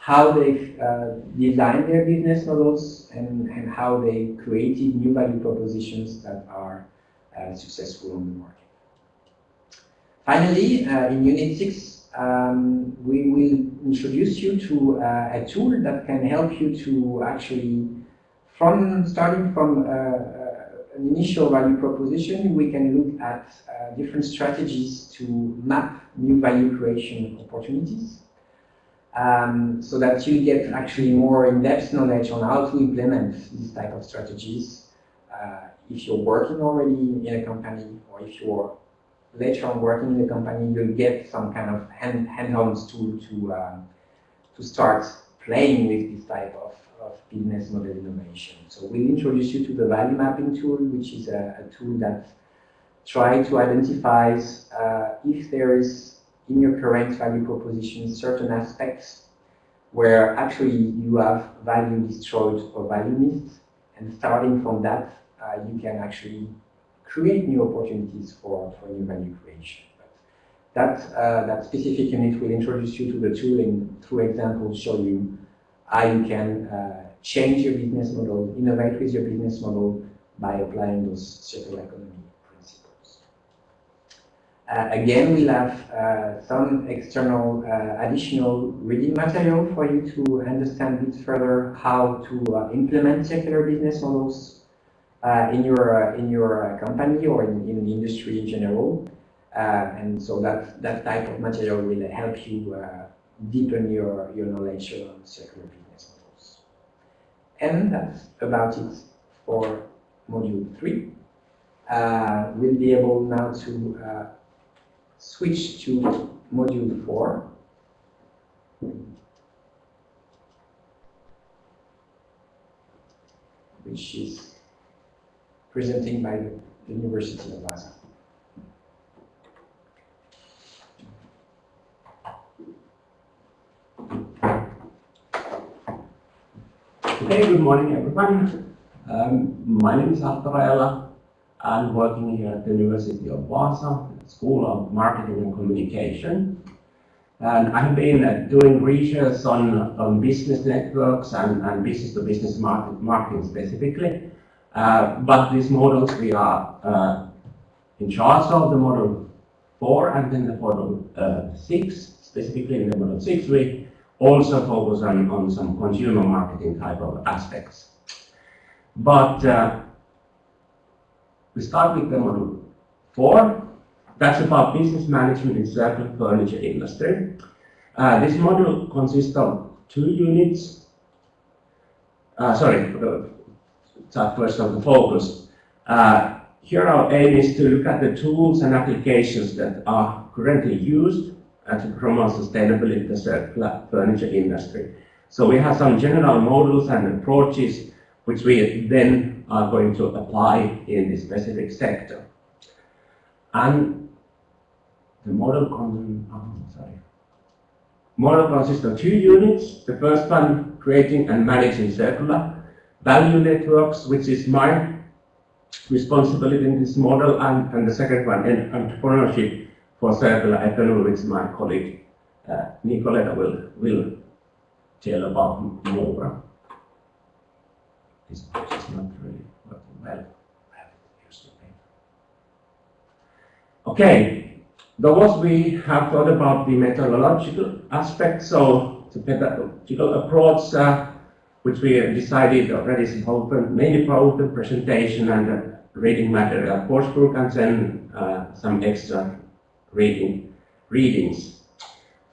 how they uh, designed their business models and, and how they created new value propositions that are uh, successful on the market. Finally, uh, in Unit 6, um, we will introduce you to uh, a tool that can help you to actually, from starting from uh, uh, an initial value proposition, we can look at different strategies to map new value creation opportunities um, so that you get actually more in-depth knowledge on how to implement these type of strategies. Uh, if you're working already in a company or if you're later on working in the company, you'll get some kind of hand, hand-on tool to, um, to start playing with this type of, of business model innovation. So we'll introduce you to the value mapping tool, which is a, a tool that try to identify uh, if there is in your current value proposition certain aspects where actually you have value destroyed or value missed, and starting from that, uh, you can actually create new opportunities for, for new value creation. But that, uh, that specific unit will introduce you to the tooling through examples, show you how you can uh, change your business model, innovate with your business model by applying those circular economy again, we'll have uh, some external uh, additional reading material for you to understand a bit further how to uh, implement circular business models uh, in your uh, in your company or in, in the industry in general. and so that that type of material will help you deepen your your knowledge on circular business models. And that's about it for module three. we'll be able now to switch to module 4. which is presenting by the University of Vaasa. Okay, good morning everybody. Um, my name is Arto Rajala. I'm working here at the University of Vaasa School of Marketing and Communication. And I've been uh, doing research on, on business networks and, and business-to-business -business market, marketing specifically. Uh, but these models, we are uh, in charge of the model 4 and then the model uh, 6. Specifically in the model 6, we also focus on, on some consumer marketing type of aspects. But uh, we start with the model 4 that's about business management in circular furniture industry. Uh, this model consists of two units. Uh, sorry, start first on the focus. Uh, here our aim is to look at the tools and applications that are currently used to promote sustainability in the circular furniture industry. So we have some general models and approaches which we then are going to apply in this specific sector. And the model, oh, sorry. model consists of two units. The first one, creating and managing circular value networks, which is my responsibility in this model, and, and the second one, entrepreneurship for circular economy, which my colleague uh, Nicoletta will, will tell about more. Is not really working well. Okay, Those we have thought about the methodological aspect, so the pedagogical approach, uh, which we have decided already is open, mainly for open presentation and reading material course book, and then uh, some extra reading readings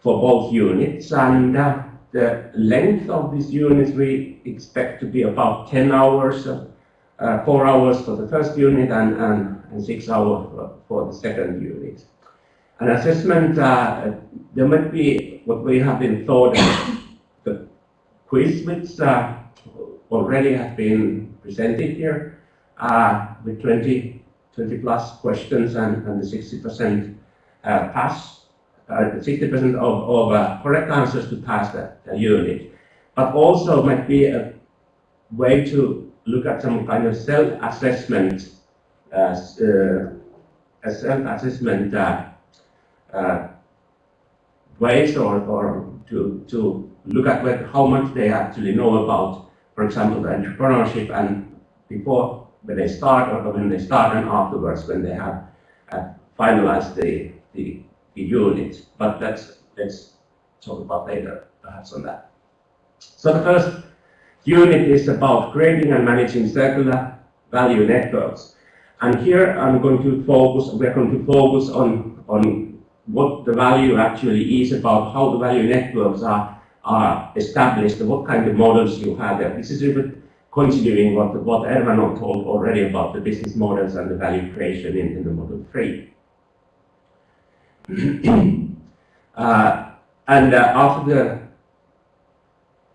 for both units. And uh, the length of these units we expect to be about 10 hours, uh, four hours for the first unit and, and, and six hours for, for the second unit. An assessment, uh, there might be what we have been thought the quiz which uh, already has been presented here uh, with 20, 20 plus questions and, and the 60% uh, pass, 60% uh, of, of uh, correct answers to pass the, unit. But also might be a way to look at some kind of self-assessment, uh, a self-assessment uh, ways or, or to, to look at what, how much they actually know about, for example, the entrepreneurship and before when they start or when they start and afterwards when they have uh, finalized the, the, unit. But that's, let's talk about later perhaps on that. So the first unit is about creating and managing circular value networks. And here I'm going to focus, we're going to focus on, on what the value actually is about how the value networks are, are established, what kind of models you have there. This is a bit continuing what, what Erwan told already about the business models and the value creation in, in the model 3. Uh, and uh, after the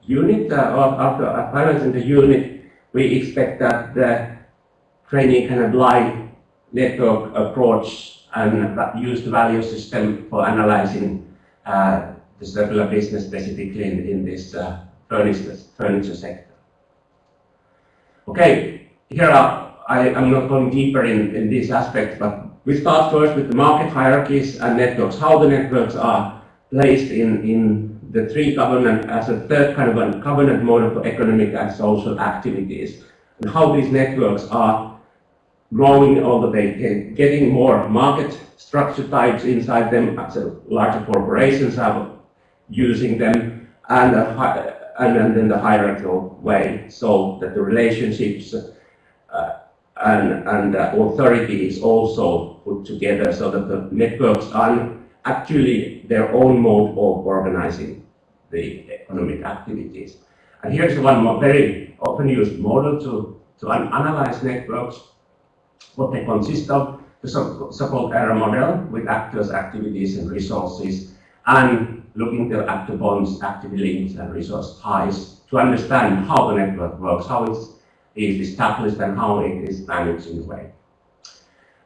unit, uh, after finalizing the unit, we expect that the training can apply network approach and use the value system for analyzing uh, the circular business specifically in, in this uh, furniture, furniture sector. Okay, here are, I am not going deeper in, in these aspects, but we start first with the market hierarchies and networks, how the networks are placed in, in the three governance, as a third kind of a governance model for economic and social activities, and how these networks are growing all the way, getting more market structure types inside them, so larger corporations are using them, and, and, and then the hierarchical way, so that the relationships and, and authority is also put together so that the networks are actually their own mode of organizing the economic activities. And here's one more very often used model to, to analyze networks what they consist of, the so-called ARA model with actors, activities, and resources, and looking at the bonds, active links, and resource ties to understand how the network works, how it is established, and how it is managed in a way.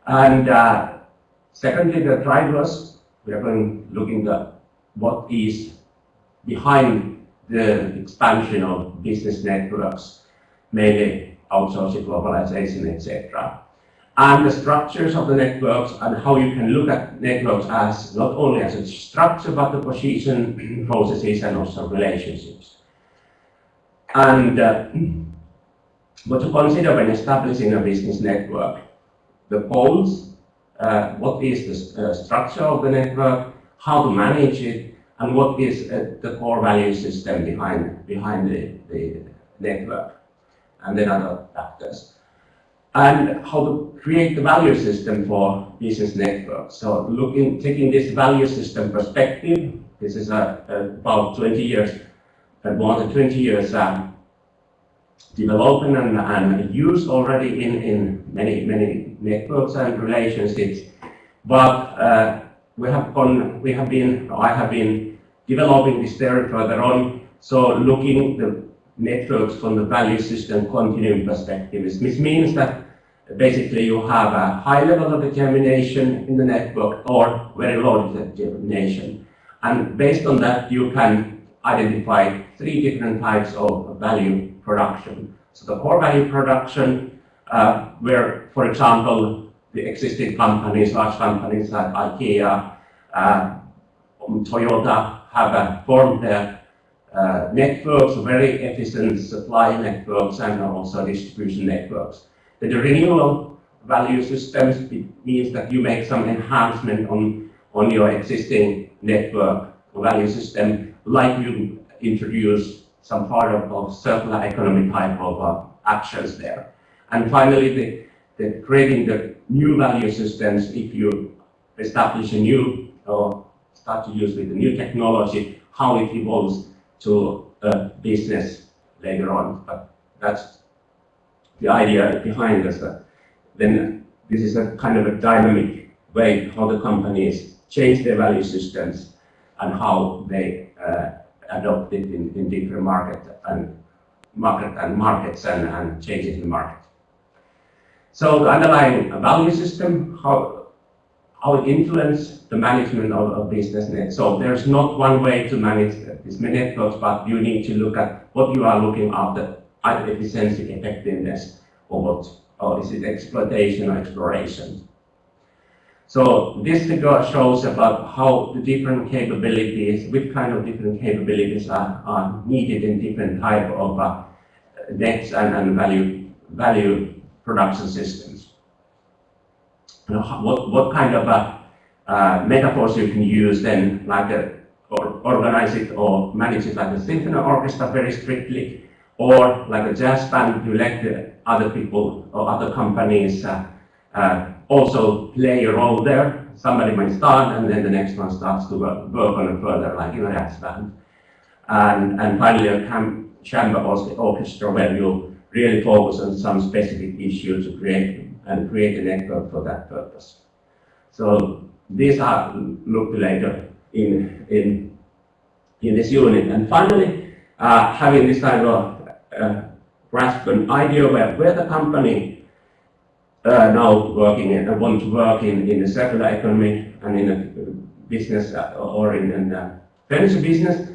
And uh, secondly, the drivers, we are going looking at what is behind the expansion of business networks, mainly outsourcing, globalization, etc and the structures of the networks and how you can look at networks as not only as a structure but the position, processes and also relationships. And uh, what to consider when establishing a business network. The goals, uh, what is the uh, structure of the network, how to manage it, and what is uh, the core value system behind, behind the, the network, and then other factors and how to create the value system for business networks. So looking, taking this value system perspective, this is about 20 years, more than 20 years uh, development and, and used already in, in many, many networks and relationships. But uh, we have gone, we have been, I have been developing this theory further on. So looking the networks from the value system continuum perspective. This means that basically you have a high level of determination in the network or very low determination. And based on that, you can identify three different types of value production. So the core value production, uh, where, for example, the existing companies, large companies like IKEA, uh, Toyota have uh, formed their uh, networks, very efficient supply networks and also distribution networks. The renewal value systems means that you make some enhancement on, on your existing network value system, like you introduce some part of, of circular economy type of uh, actions there. And finally, the, the creating the new value systems, if you establish a new or start to use with the new technology, how it evolves to a business later on. But that's the idea behind this. Uh, then this is a kind of a dynamic way how the companies change their value systems and how they uh, adopt it in, in different market and market and markets and, and changes in the market. So the underlying value system, how, how it influences the management of, of business net. So there's not one way to manage these networks, but you need to look at what you are looking after, either efficiency, effectiveness, or what, or is it exploitation or exploration. So this figure shows about how the different capabilities, which kind of different capabilities are, are needed in different type of uh, and, and value, value production systems. what, what kind of uh, uh, metaphors you can use then, like a, or organize it or manage it like a symphony orchestra very strictly, or like a jazz band, you let the other people or other companies uh, uh, also play a role there. Somebody might start and then the next one starts to work, work on it further, like in a jazz band. And, and finally a chamber was the orchestra where you really focus on some specific issue to create and create a network for that purpose. So these are looked later in, in, in this unit. And finally, uh, having this kind of uh, grasp an idea where, where the company uh, now working and want to work in, in the circular economy and in a business uh, or in, a furniture business?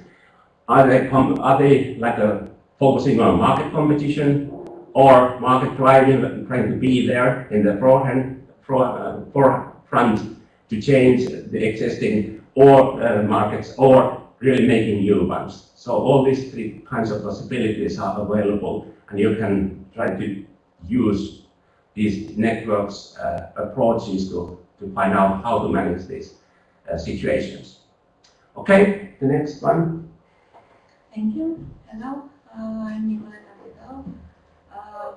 Are they, are they like a, uh, focusing on market competition or market driving, trying to be there in the forehand, uh, forefront to change the existing or uh, markets or really making new ones. So all these three kinds of possibilities are available and you can try to use these networks uh, approaches to, to find out how to manage these uh, situations. Okay, the next one. Thank you. Hello, uh, I'm Nicoleta Vidal. Um,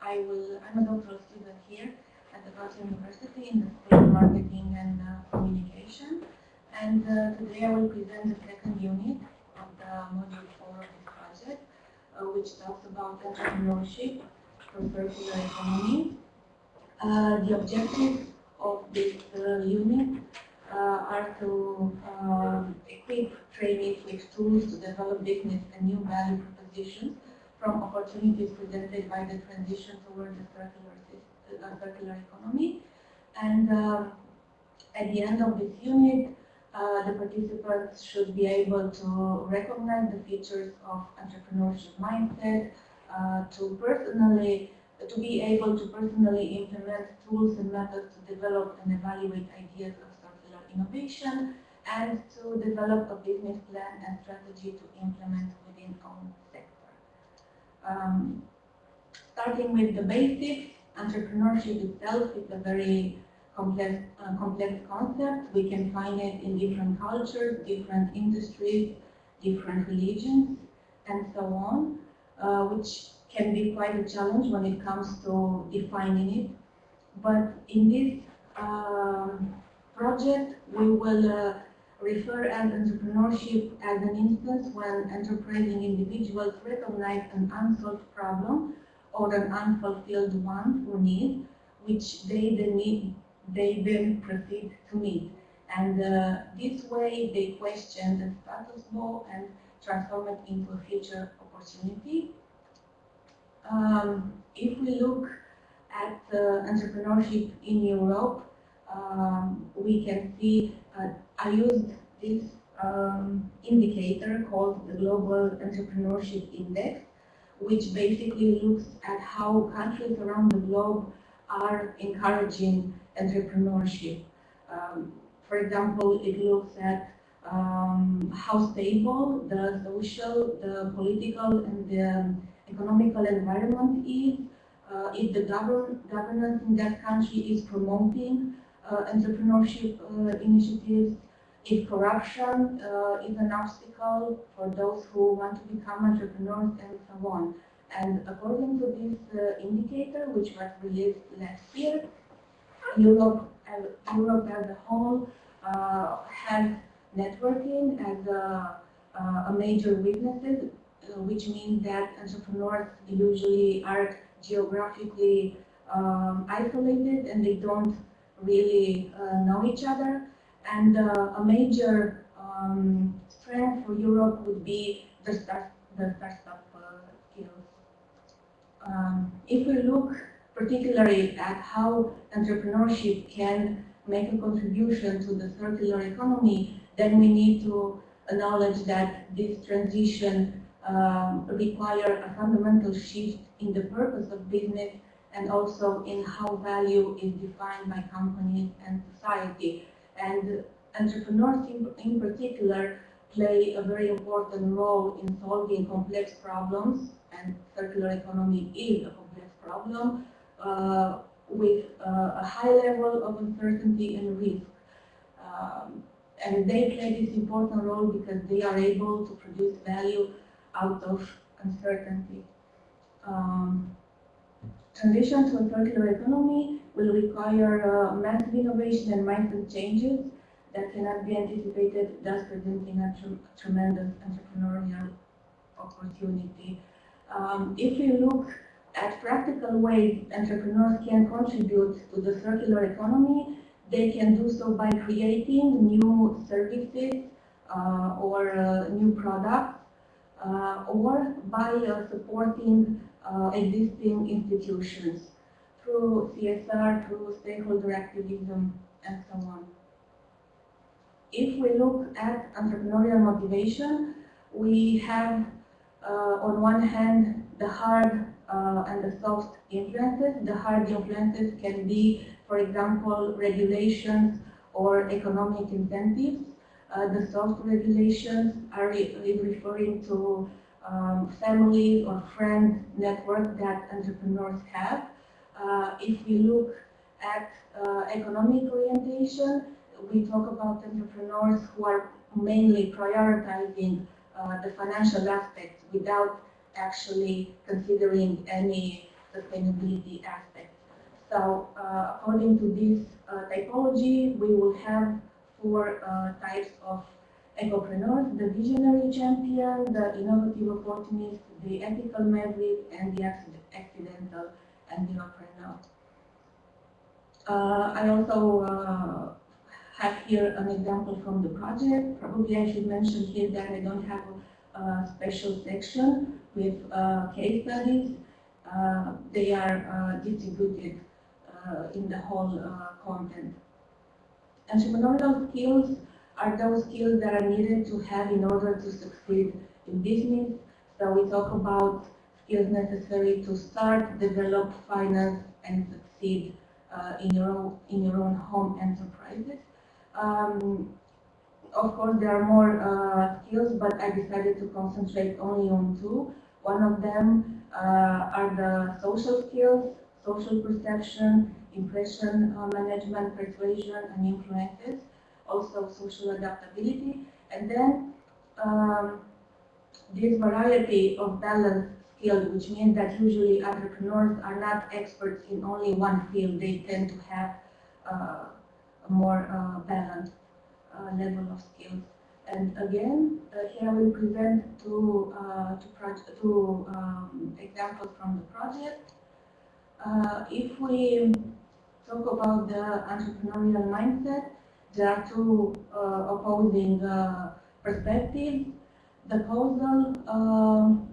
I will, I'm a doctoral student here at the Vaasa University in the School of Marketing and Communication. And today I will present the second unit of the module 4 of this project, which talks about entrepreneurship for circular economy. Uh, the objectives of this uh, unit uh, are to um, equip trainees with tools to develop business and new value propositions from opportunities presented by the transition towards the circular, uh, circular economy. And at the end of this unit, uh, the participants should be able to recognize the features of entrepreneurship mindset, uh, to personally, to be able to personally implement tools and methods to develop and evaluate ideas of circular innovation and to develop a business plan and strategy to implement within own sector. Um, starting with the basics, entrepreneurship itself is a very complex, uh, complex concept. We can find it in different cultures, different industries, different religions, and so on uh, which can be quite a challenge when it comes to defining it. But in this um, project, we will uh, refer as entrepreneurship as an instance when enterprising individuals recognize an unsolved problem or an unfulfilled want or need, which they then, need, they then proceed to meet. And uh, this way they question the status quo and transform it into a future opportunity. Um, if we look at entrepreneurship in Europe, um, we can see, uh, I used this um, indicator called the Global Entrepreneurship Index, which basically looks at how countries around the globe are encouraging entrepreneurship. Um, for example, it looks at um, how stable the social, the political, and the economical environment is, uh, if the govern governance in that country is promoting uh, entrepreneurship uh, initiatives, if corruption uh, is an obstacle for those who want to become entrepreneurs and so on. And according to this uh, indicator, which was released last year, Europe, uh, Europe as a whole uh, has networking as a, uh, a major weakness, uh, which means that entrepreneurs usually are geographically um, isolated and they don't really uh, know each other. And a major um, strength for Europe would be the, start, the startup skills. Um, if we look particularly at how entrepreneurship can make a contribution to the circular economy, then we need to acknowledge that this transition um, require a fundamental shift in the purpose of business and also in how value is defined by companies and society. And entrepreneurs in, in particular play a very important role in solving complex problems, and circular economy is a complex problem, uh, with uh, a high level of uncertainty and risk. Um, and they play this important role because they are able to produce value out of uncertainty. Um, transition to a circular economy will require uh, massive innovation and mindset changes that cannot be anticipated, thus presenting a tre tremendous entrepreneurial opportunity. Um, if we look at practical ways entrepreneurs can contribute to the circular economy, they can do so by creating new services uh, or uh, new products uh, or by uh, supporting uh, existing institutions through CSR, through stakeholder activism, and so on. If we look at entrepreneurial motivation, we have uh, on one hand the hard and the soft influences. The hard influences can be, for example, regulations or economic incentives. Uh, the soft regulations are re referring to um, family or friend network that entrepreneurs have. Uh, if we look at uh, economic orientation, we talk about entrepreneurs who are mainly prioritizing uh, the financial aspects without actually considering any sustainability aspects. So uh, according to this uh, typology, we will have four uh, types of ecopreneurs, the visionary champion, the innovative opportunist, the ethical maverick, and the accidental entrepreneur. Uh, I also uh, have here an example from the project. Probably I should mention here that I don't have a, special section with uh, case studies. Uh, they are distributed in the whole content. And entrepreneurial skills are those skills that are needed to have in order to succeed in business. So we talk about skills necessary to start, develop, finance, and succeed uh, in your own in your own home enterprises. Um, of course, there are more uh, skills, but I decided to concentrate only on two. One of them uh, are the social skills, social perception, impression uh, management, persuasion, and influences also social adaptability, and then um, this variety of balance skills, which means that usually entrepreneurs are not experts in only one field, they tend to have uh, a more uh, balanced uh, level of skills. And again, uh, here I will present two, uh, two um, examples from the project. Uh, if we talk about the entrepreneurial mindset, there are two uh, opposing uh, perspectives. The causal um,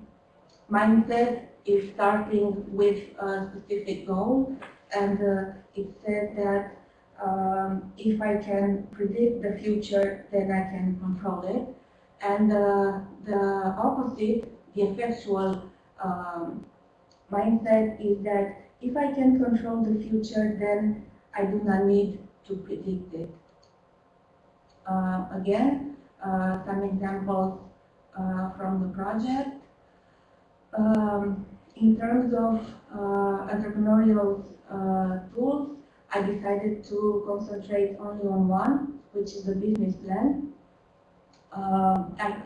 mindset is starting with a specific goal, and uh, it says that um, if I can predict the future, then I can control it. And uh, the opposite, the effectual um, mindset is that if I can control the future, then I do not need to predict it. Uh, again, uh, some examples uh, from the project. Um, in terms of entrepreneurial tools, I decided to concentrate only on one, which is the business plan, and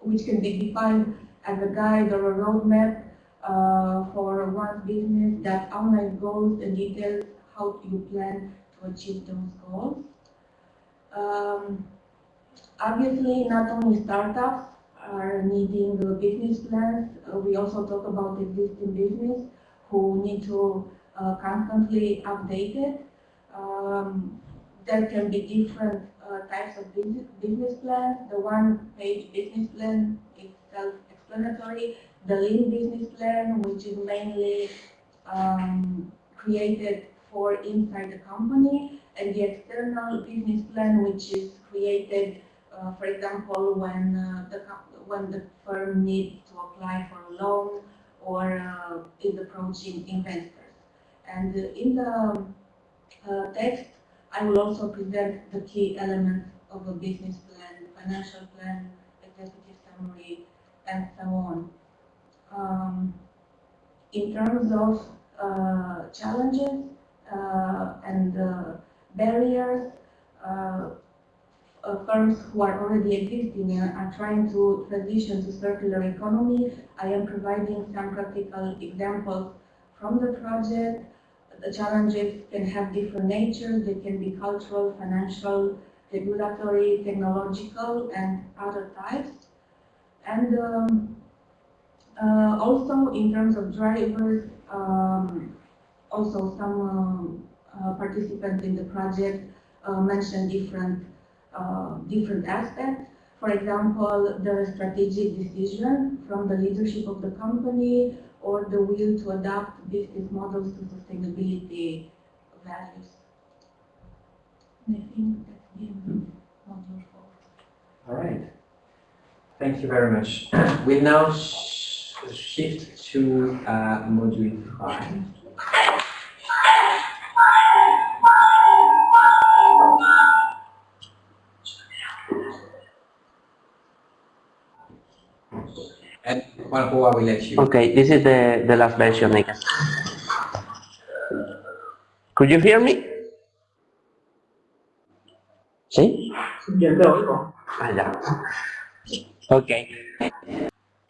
which can be defined as a guide or a roadmap uh, for one business that outline goals and details how you plan to achieve those goals. Um, obviously, not only startups are needing business plans, uh, we also talk about existing business who need to uh, constantly update it. Um, there can be different uh, types of business, business plans. The one-page business plan is self-explanatory. The lean business plan, which is mainly um, created for inside the company, and the external business plan, which is created, uh, for example, when uh, the when the firm needs to apply for a loan or uh, is approaching investors. And in the uh, text, I will also present the key elements of a business plan, financial plan, executive summary, and so on. Um, in terms of uh, challenges uh, and uh, barriers, firms who are already existing and are trying to transition to circular economy. I am providing some practical examples from the project. The challenges can have different natures. They can be cultural, financial, regulatory, technological, and other types. And um, uh, also in terms of drivers, um, also some um, uh, participants in the project uh, mentioned different uh, different aspects. For example, the strategic decision from the leadership of the company or the will to adapt business models to sustainability values. And I think that's the end of. All right. Thank you very much. We now sh shift to uh, module five. And Juanjo, I will let you. Okay, this is the, the last version, I guess. Could you hear me? See? ¿Sí? Ah, ya. Okay.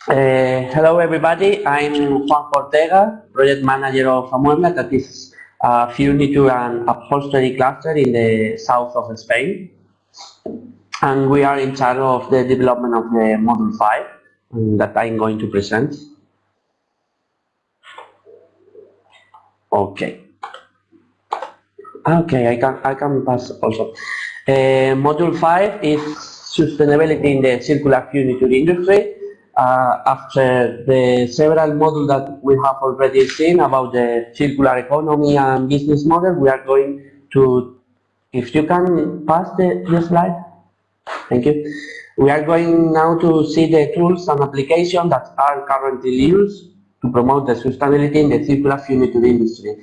Uh, hello, everybody. I'm Juan Ortega, project manager of Amuebla, that is a furniture and upholstery cluster in the south of Spain. And we are in charge of the development of the Module 5 um, that I'm going to present. Okay. Okay, I can I can pass also. Uh, module five is sustainability in the circular furniture industry. Uh, after the several modules that we have already seen about the circular economy and business model, we are going to, if you can pass the, the slide. Thank you. We are going now to see the tools and applications that are currently used to promote the sustainability in the circular furniture industry.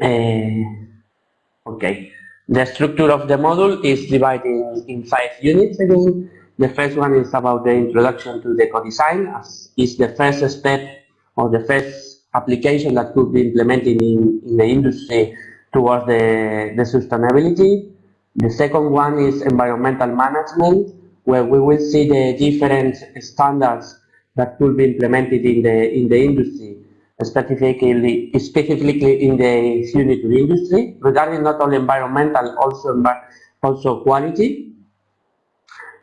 Uh, okay. The structure of the module is divided in, in five units again. The first one is about the introduction to the eco-design, as is the first step or the first application that could be implemented in, in the industry towards the, the sustainability. The second one is environmental management, where we will see the different standards that could be implemented in the in the industry, specifically specifically in the furniture industry, regarding not only environmental, also also quality.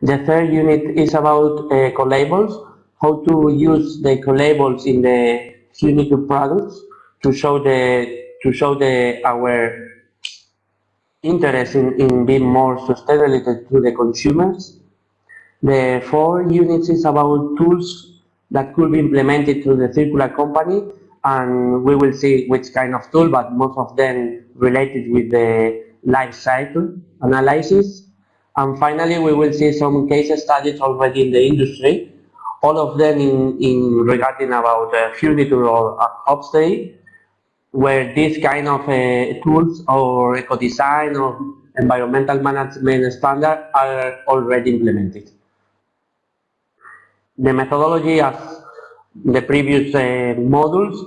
The third unit is about uh, eco-labels, how to use the eco-labels in the furniture products to show the to show the our interest in, in being more sustainable to the consumers. The four units is about tools that could be implemented through the circular company and we will see which kind of tool, but most of them related with the life cycle analysis. And finally, we will see some case studies already in the industry, all of them in, in regarding about uh, furniture or upstay, where this kind of uh, tools or eco-design or environmental management standard are already implemented. The methodology as the previous uh, modules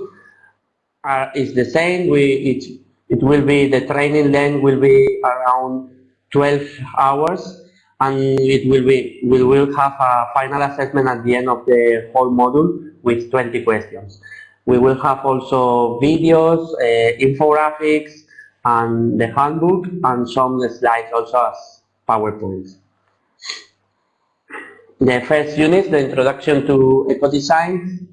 are, is the same. We, each It will be, the training length will be around 12 hours and it will be, we will have a final assessment at the end of the whole module with 20 questions. We will have also videos, uh, infographics, and the handbook, and some slides also as PowerPoints. The first unit, the introduction to eco-design.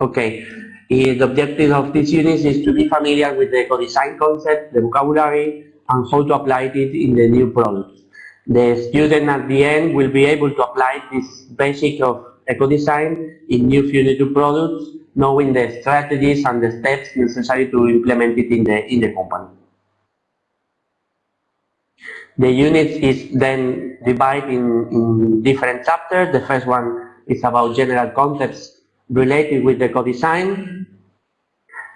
Okay, the objective of this unit is to be familiar with the eco-design concept, the vocabulary, and how to apply it in the new products. The student at the end will be able to apply this basic of eco-design in new Funiture products, knowing the strategies and the steps necessary to implement it in the, in the company. The unit is then divided in, in different chapters. The first one is about general concepts related with the eco-design.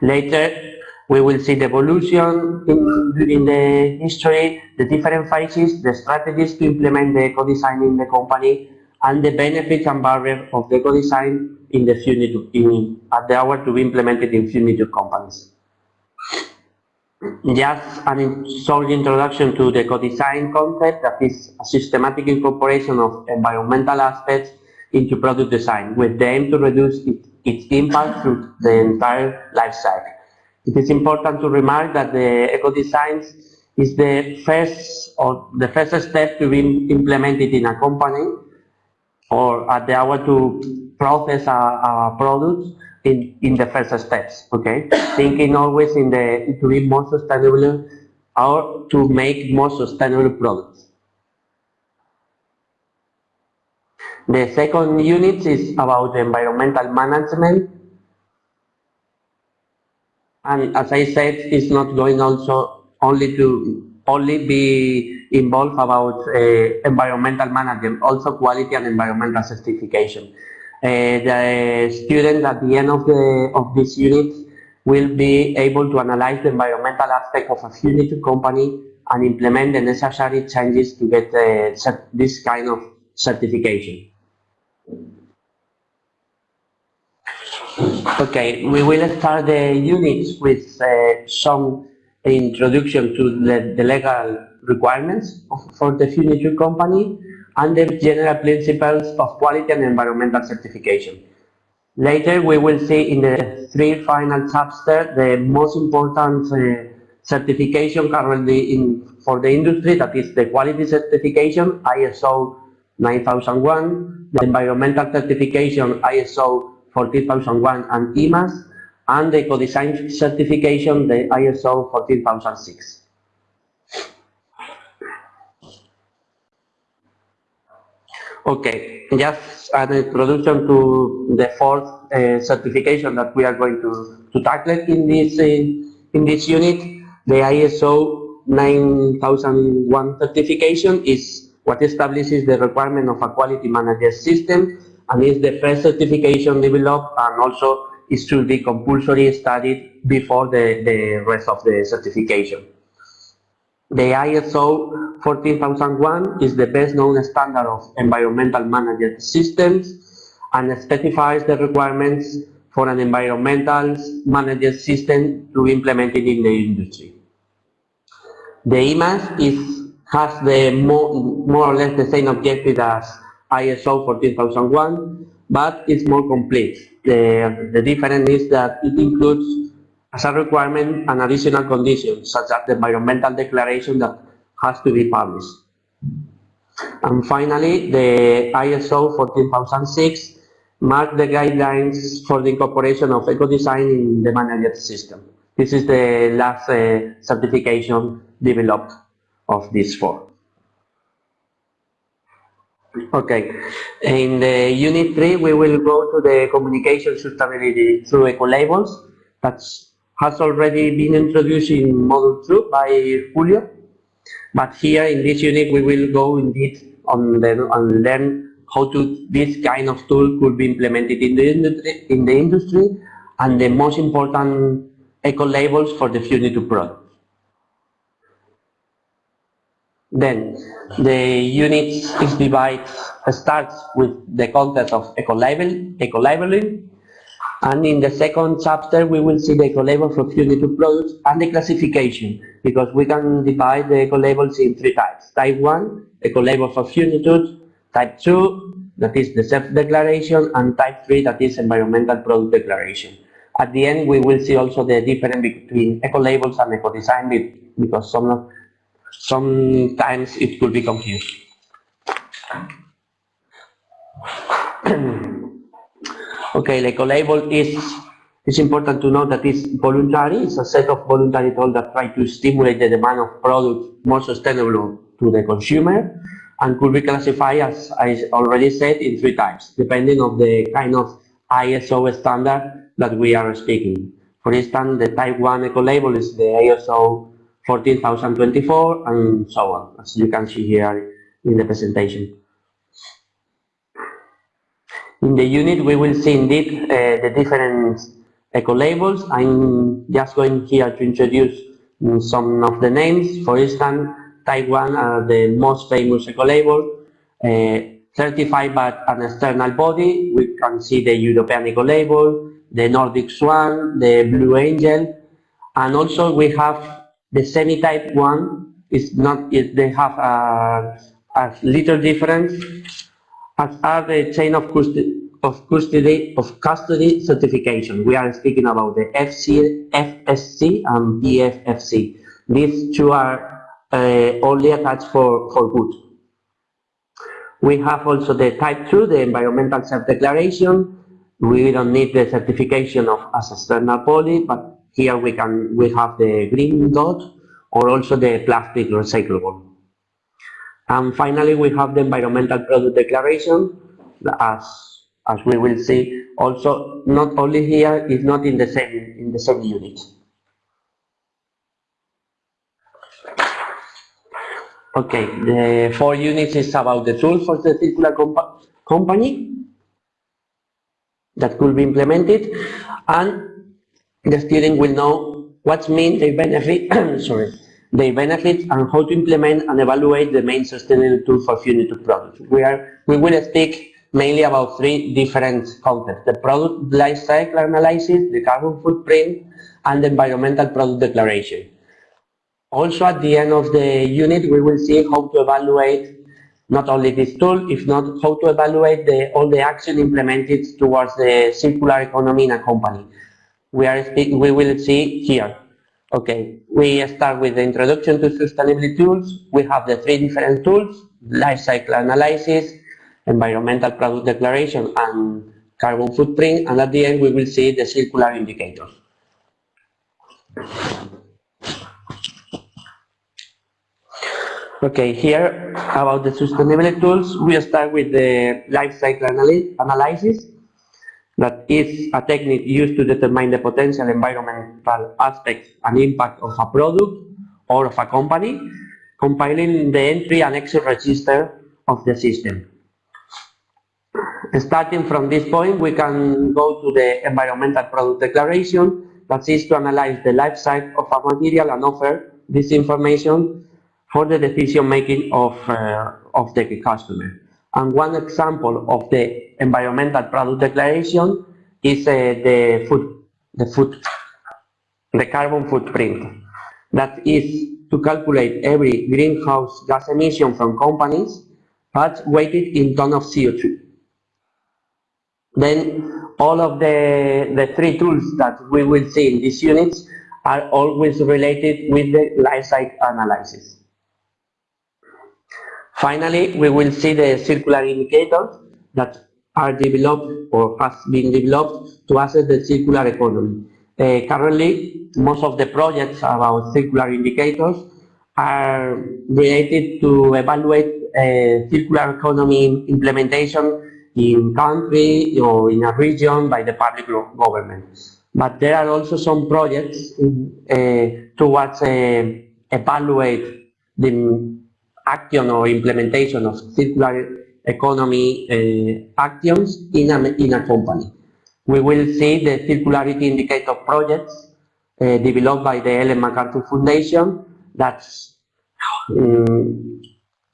Later, we will see the evolution in, in the history, the different phases, the strategies to implement the eco-design in the company, and the benefits and barriers of the eco-design in the Funiture, in, at the hour to be implemented in Funiture companies. Just an short introduction to the eco-design concept that is a systematic incorporation of environmental aspects into product design with the aim to reduce it, its impact through the entire life cycle. It is important to remark that the eco-design is the first or the first step to be implemented in a company or at the hour to process a, a product in, in the first steps, okay? Thinking always in the, to be more sustainable or to make more sustainable products. The second unit is about environmental management. And as I said, it's not going also only to only be involved about uh, environmental management, also quality and environmental certification. Uh, the students at the end of the of this unit will be able to analyze the environmental aspect of a Funiture company and implement the necessary changes to get uh, this kind of certification. Okay, we will start the units with uh, some introduction to the, the legal requirements for the Funiture company and the general principles of quality and environmental certification. Later, we will see in the three final chapters the most important uh, certification currently in for the industry, that is the quality certification, ISO 9001, the environmental certification, ISO 14001 and EMAS, and the eco-design certification, the ISO 14006. Okay, just an introduction to the fourth uh, certification that we are going to, to tackle in this, uh, in this unit. The ISO 9001 certification is what establishes the requirement of a quality manager system and is the first certification developed and also it should be compulsory studied before the, the rest of the certification. The ISO 14001 is the best known standard of environmental management systems and specifies the requirements for an environmental management system to be implemented in the industry. The EMAS is, has the more, more or less the same objective as ISO 14001, but it's more complete. The, the difference is that it includes as a requirement an additional condition, such as the environmental declaration that has to be published. And finally, the ISO 14006 marks the guidelines for the incorporation of eco-design in the management system. This is the last uh, certification developed of these four. Okay. In the unit three, we will go to the communication sustainability through eco labels. That has already been introduced in module two by Julio. But here in this unit, we will go indeed on the, learn how to this kind of tool could be implemented in the industry, in the industry, and the most important eco labels for the Funiture product. Then the unit is divided starts with the concept of eco label, eco labeling, And in the second chapter, we will see the eco-labels of Unity products and the classification, because we can divide the eco-labels in three types. Type 1, eco-labels of Unitude. Type 2, that is the self-declaration, and type 3, that is environmental product declaration. At the end, we will see also the difference between eco-labels and eco-design, because some, sometimes it could be confused. Okay, the eco-label is, it's important to know that it's voluntary. It's a set of voluntary tools that try to stimulate the demand of products more sustainable to the consumer and could be classified, as I already said, in three types, depending on the kind of ISO standard that we are speaking. For instance, the type 1 eco-label is the ISO 14024 and so on, as you can see here in the presentation. In the unit, we will see indeed uh, the different eco-labels. I'm just going here to introduce some of the names. For instance, 1 are the most famous eco-label, uh, certified by an external body. We can see the European eco-label, the Nordic Swan, the Blue Angel, and also we have the semi-type 1. is not, it, they have a, a little difference as are the chain of custody, of custody of custody certification. We are speaking about the FC, FSC and PEFC. These two are uh, only attached for, for good. We have also the type 2, the environmental self-declaration. We don't need the certification of as external poly, but here we can we have the green dot or also the plastic recyclable. And finally, we have the environmental product declaration, as as we will see. Also, not only here is not in the same in the same unit. Okay, the four units is about the tool for the circular comp company that could be implemented, and the student will know what means the benefit. sorry their benefits and how to implement and evaluate the main sustainable tool for Unity products. We, are, we will speak mainly about three different concepts, the product life cycle analysis, the carbon footprint, and the environmental product declaration. Also at the end of the unit, we will see how to evaluate not only this tool, if not how to evaluate the, all the action implemented towards the circular economy in a company. We, are we will see here Okay, we start with the introduction to sustainability tools. We have the three different tools, life cycle analysis, environmental product declaration, and carbon footprint. And at the end, we will see the circular indicators. Okay, here about the sustainability tools, we start with the life cycle analysis that is a technique used to determine the potential environmental aspects and impact of a product or of a company, compiling the entry and exit register of the system. Starting from this point, we can go to the environmental product declaration that is to analyze the life cycle of a material and offer this information for the decision making of, uh, of the customer. And one example of the environmental product declaration is the food, the food, the carbon footprint. That is to calculate every greenhouse gas emission from companies, but weighted in ton of CO2. Then all of the, the three tools that we will see in these units are always related with the life cycle analysis. Finally, we will see the circular indicators that are developed or has been developed to assess the circular economy. Uh, currently, most of the projects about circular indicators are related to evaluate uh, circular economy implementation in country or in a region by the public government. But there are also some projects uh, towards uh, evaluate the action or implementation of circular economy uh, actions in a, in a company. We will see the circularity indicator projects uh, developed by the Ellen MacArthur Foundation that um,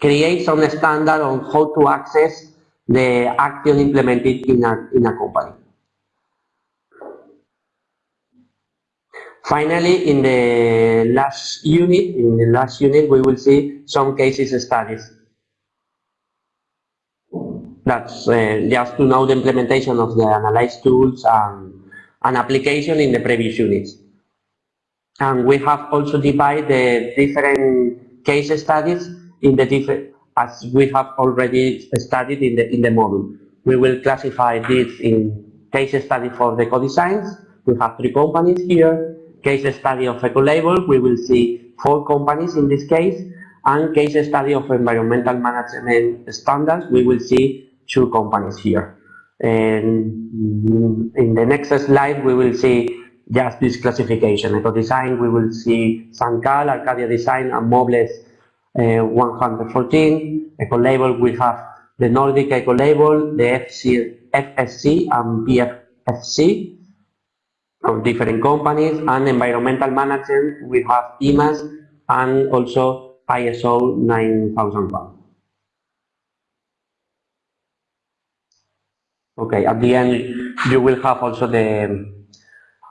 creates some standard on how to access the action implemented in a, in a company. Finally, in the last unit, in the last unit, we will see some cases studies. That's uh, just to know the implementation of the analyze tools and, and application in the previous units. And we have also divided the different case studies in the different, as we have already studied in the, in the module. We will classify this in case study for the eco-designs. We have three companies here. Case study of eco-label, we will see four companies in this case. And case study of environmental management standards, we will see two companies here. And in the next slide, we will see just this classification. Eco design, we will see Sancal, Arcadia Design, and Mobles uh, 114. Eco label, we have the Nordic Eco label, the FC, FSC, and PEFC from different companies. And environmental management, we have EMAS and also ISO 9001. Okay, at the end, you will have also the,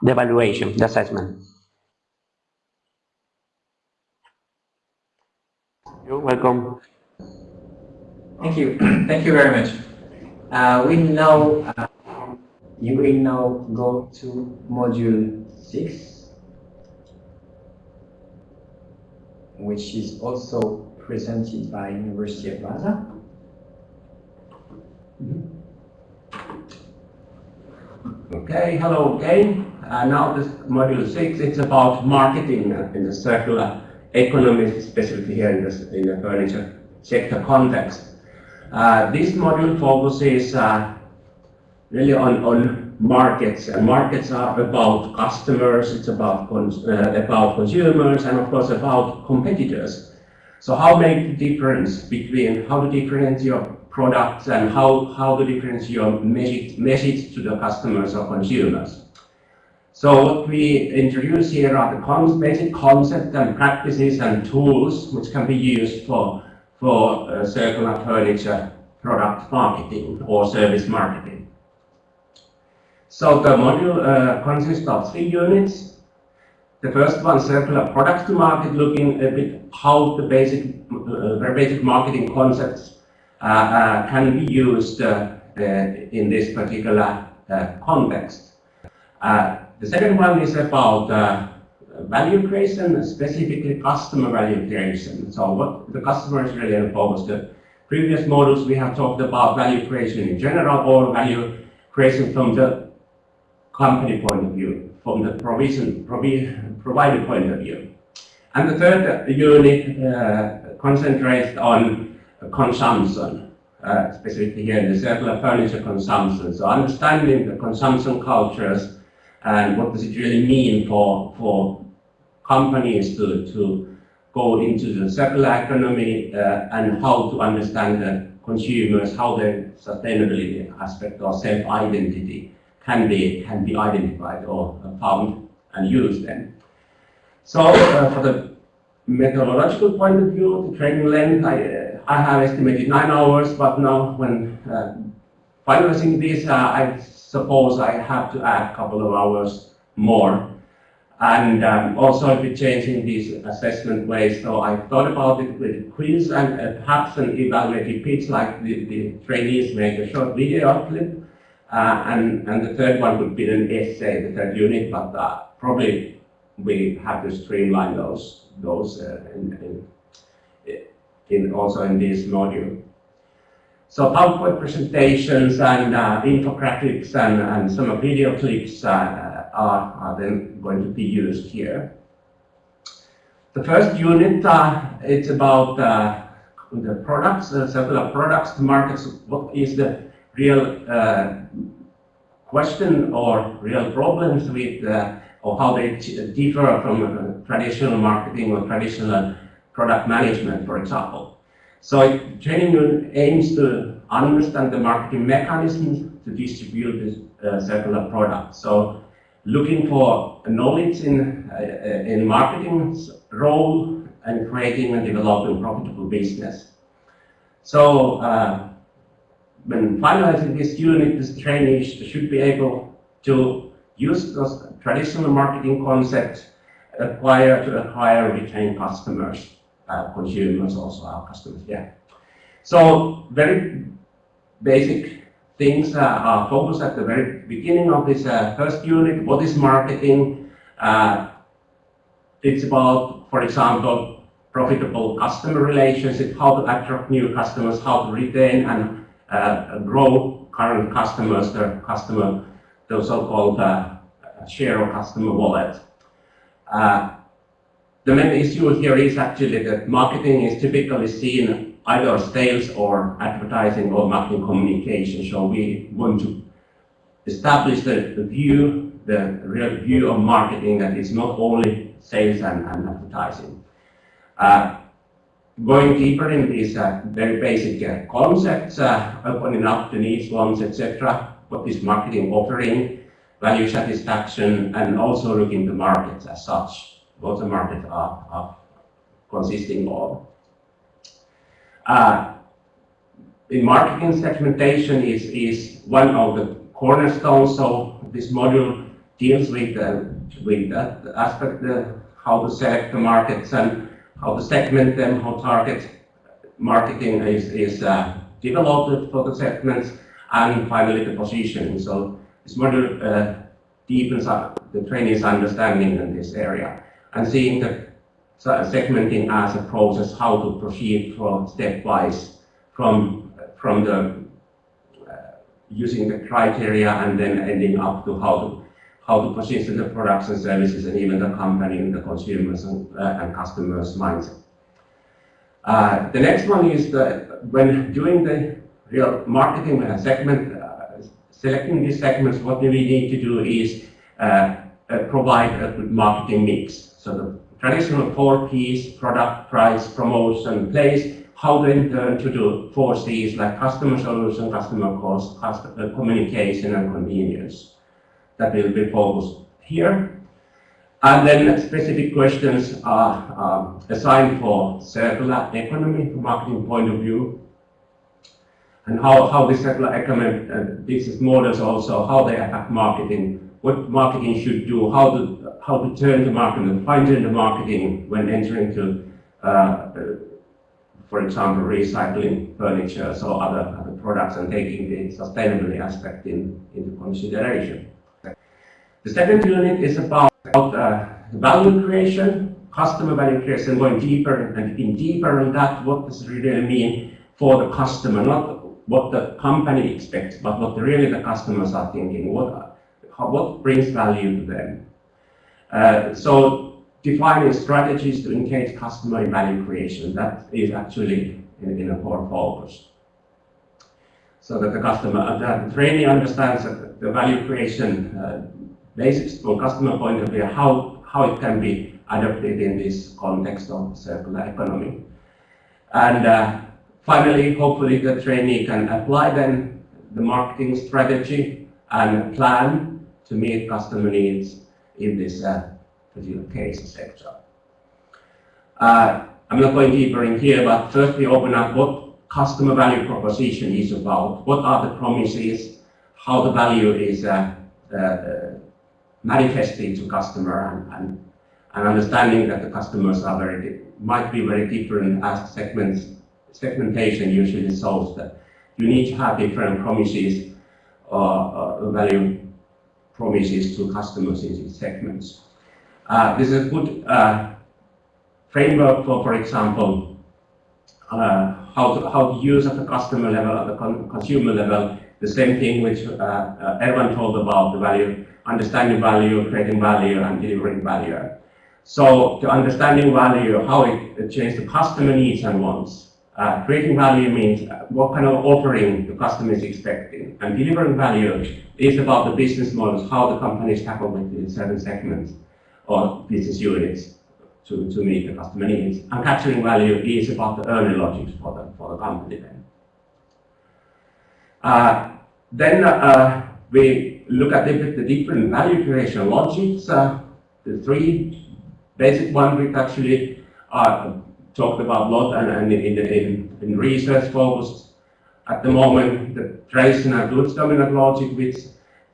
the evaluation, the assessment. You're welcome. Thank you. Thank you very much. Uh, we now, uh, you will now go to module six, which is also presented by University of Vaasa. Okay, hello again. Uh, now this module six, it's about marketing in the circular economy, specifically here in the, in the furniture sector context. Uh, this module focuses uh, really on, on markets. And markets are about customers, it's about, cons uh, about consumers, and of course about competitors. So how make the difference between how to differentiate your products and how, how to differentiate your message, message to the customers or consumers. So what we introduce here are the basic concepts and practices and tools which can be used for, for uh, circular furniture product marketing or service marketing. So the module uh, consists of three units. The first one, circular products to market, looking a bit how the basic, uh, basic marketing concepts uh, uh, Uh, uh, can be used uh, uh in this particular context. the second one is about value creation, specifically customer value creation. So what the customer is really in focus. The previous models we have talked about value creation in general or value creation from the company point of view, from the provision provi provider point of view. And the third unit uh, concentrates on consumption, uh, specifically here in the circular furniture consumption. So understanding the consumption cultures and what does it really mean for, for companies to, to go into the circular economy uh, and how to understand the consumers, how their sustainability aspect or self-identity can be, can be identified or found and used then. So uh, for the methodological point of view, the training length, I, I have estimated nine hours, but now when uh, finalizing this, uh, I suppose I have to add a couple of hours more. And um, also I'll be changing these assessment ways. So I thought about it with quiz and uh, perhaps an evaluative pitch like the, the trainees make a short video clip. Uh, and, and the third one would be an essay, the third unit, but uh, probably we have to streamline those those uh, in, in, in, also in this module. So PowerPoint presentations and uh, infographics and, and some video clips uh, are, are then going to be used here. The first unit, uh, it's about uh, the products, uh, products, the markets, what is the real uh, question or real problems with or how they differ from uh, traditional marketing or traditional product management, for example. So training aims to understand the marketing mechanisms to distribute this uh, circular product. So looking for knowledge in, uh, in marketing's role and creating and developing profitable business. So uh, when finalizing this unit, this trainees should be able to use those traditional marketing concepts, acquire to acquire, retain customers, uh, consumers also our customers, yeah. So very basic things uh, are focused at the very beginning of this uh, first unit. What is marketing? Uh, it's about, for example, profitable customer relationship, how to attract new customers, how to retain and uh, grow current customers, the customer, the so-called uh, share of customer wallet. The main issue here is actually that marketing is typically seen either sales or advertising or marketing communication. So we want to establish the, the view, the real view of marketing that is not only sales and, and advertising. Uh, going deeper in these uh, very basic uh, concepts, uh, opening up the needs, wants, etc. What is marketing offering, value satisfaction, and also looking the markets as such, what the markets are, are consisting of. Uh, in marketing segmentation is, is one of the cornerstones, so this module deals with, uh, with that aspect, uh, how to select the markets and how to segment them, how target marketing is, is uh, developed for the segments, and finally the positioning. So this module uh, deepens up the trainees' understanding in this area and seeing the segmenting as a process, how to proceed from stepwise from, from the uh, using the criteria and then ending up to how to how to position the products and services and even the company and the consumers and, uh, and customers' mindset. Uh, the next one is that when doing the real marketing uh, segment, uh, selecting these segments, what we need to do is uh, provide a good marketing mix. So the traditional four Ps, product, price, promotion, place, how then turn to do four Cs like customer solution, customer cost, customer communication and convenience that will be focused here. And then specific questions are um, assigned for circular economy from marketing point of view. And how, how the circular economy uh, business models also, how they affect marketing, what marketing should do, how to, how to turn the market and fine tune the marketing when entering to, uh, uh, for example, recycling furniture or other, other products and taking the sustainability aspect in, into consideration. The second unit is about uh, value creation, customer value creation, going deeper and in deeper on that, what does it really mean for the customer, not what the company expects, but what really the customers are thinking, what, what brings value to them. Uh, so defining strategies to engage customer in value creation, that is actually in, in a core focus. So that the customer, that the trainee understands that the value creation uh, basics from customer point of view, how, how it can be adopted in this context of circular economy. And uh, finally, hopefully the trainee can apply then the marketing strategy and plan to meet customer needs in this uh, particular case sector. Uh, I'm not going deeper in here, but first we open up what customer value proposition is about, what are the promises, how the value is uh, uh manifesting to customer and, and, and understanding that the customers are very might be very different as segments segmentation usually solves that you need to have different promises or uh, value promises to customers in these segments. Uh, this is a good uh, framework for, for example, uh, how to, how to use at the customer level, at the con consumer level, the same thing which uh, uh, everyone told about the value understanding value, creating value, and delivering value. So to understanding value, how it changes the customer needs and wants. Uh, creating value means what kind of offering the customer is expecting. And delivering value is about the business models, how the companies tackle with certain segments or business units to, to meet the customer needs. And capturing value is about the earning logics for the, for the company then. Uh, then uh, we look at the, the different value creation logics. Uh, the three basic ones which actually are talked about a lot and, and in, in, in research focused at the moment, the traditional goods dominant logic, which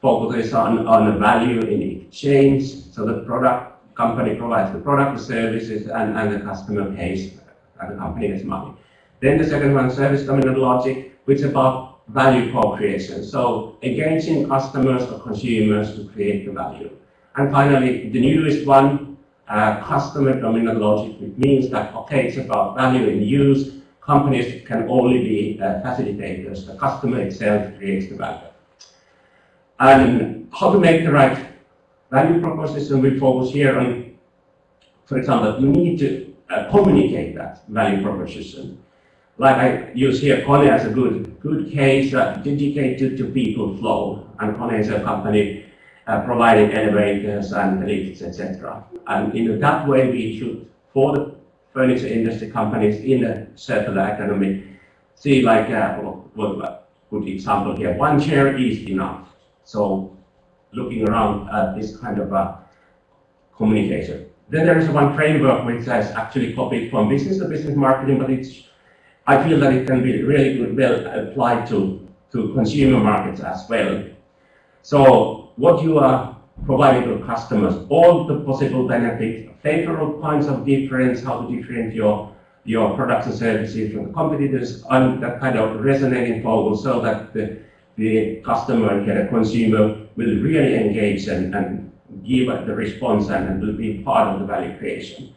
focuses on, on the value in exchange. So the product company provides the product, the services, and, and the customer pays, and the company gets money. Then the second one, service dominant logic, which is about value co-creation. So engaging customers or consumers to create the value. And finally, the newest one, uh, customer dominant logic, which means that, okay, it's about value in use. Companies can only be uh, facilitators. The customer itself creates the value. And how to make the right value proposition, we focus here on, for example, you need to uh, communicate that value proposition. Like I use here Kone as a good, good case, uh, dedicated to people flow. And Kone is a company uh, providing elevators and lifts, etc. And in that way, we should, for the furniture industry companies in the circular economy, see like, uh, what, good example here, one chair is enough. So looking around at this kind of uh, communication. Then there is one framework which has actually copied from business to business marketing, but it's, I feel that it can be really good, well applied to, to consumer markets as well. So what you are providing to customers, all the possible benefits, favorable points of difference, how to differentiate your, your products and services from the competitors, and that kind of resonating focus so that the, the customer and the consumer will really engage and, and give the response and, and will be part of the value creation.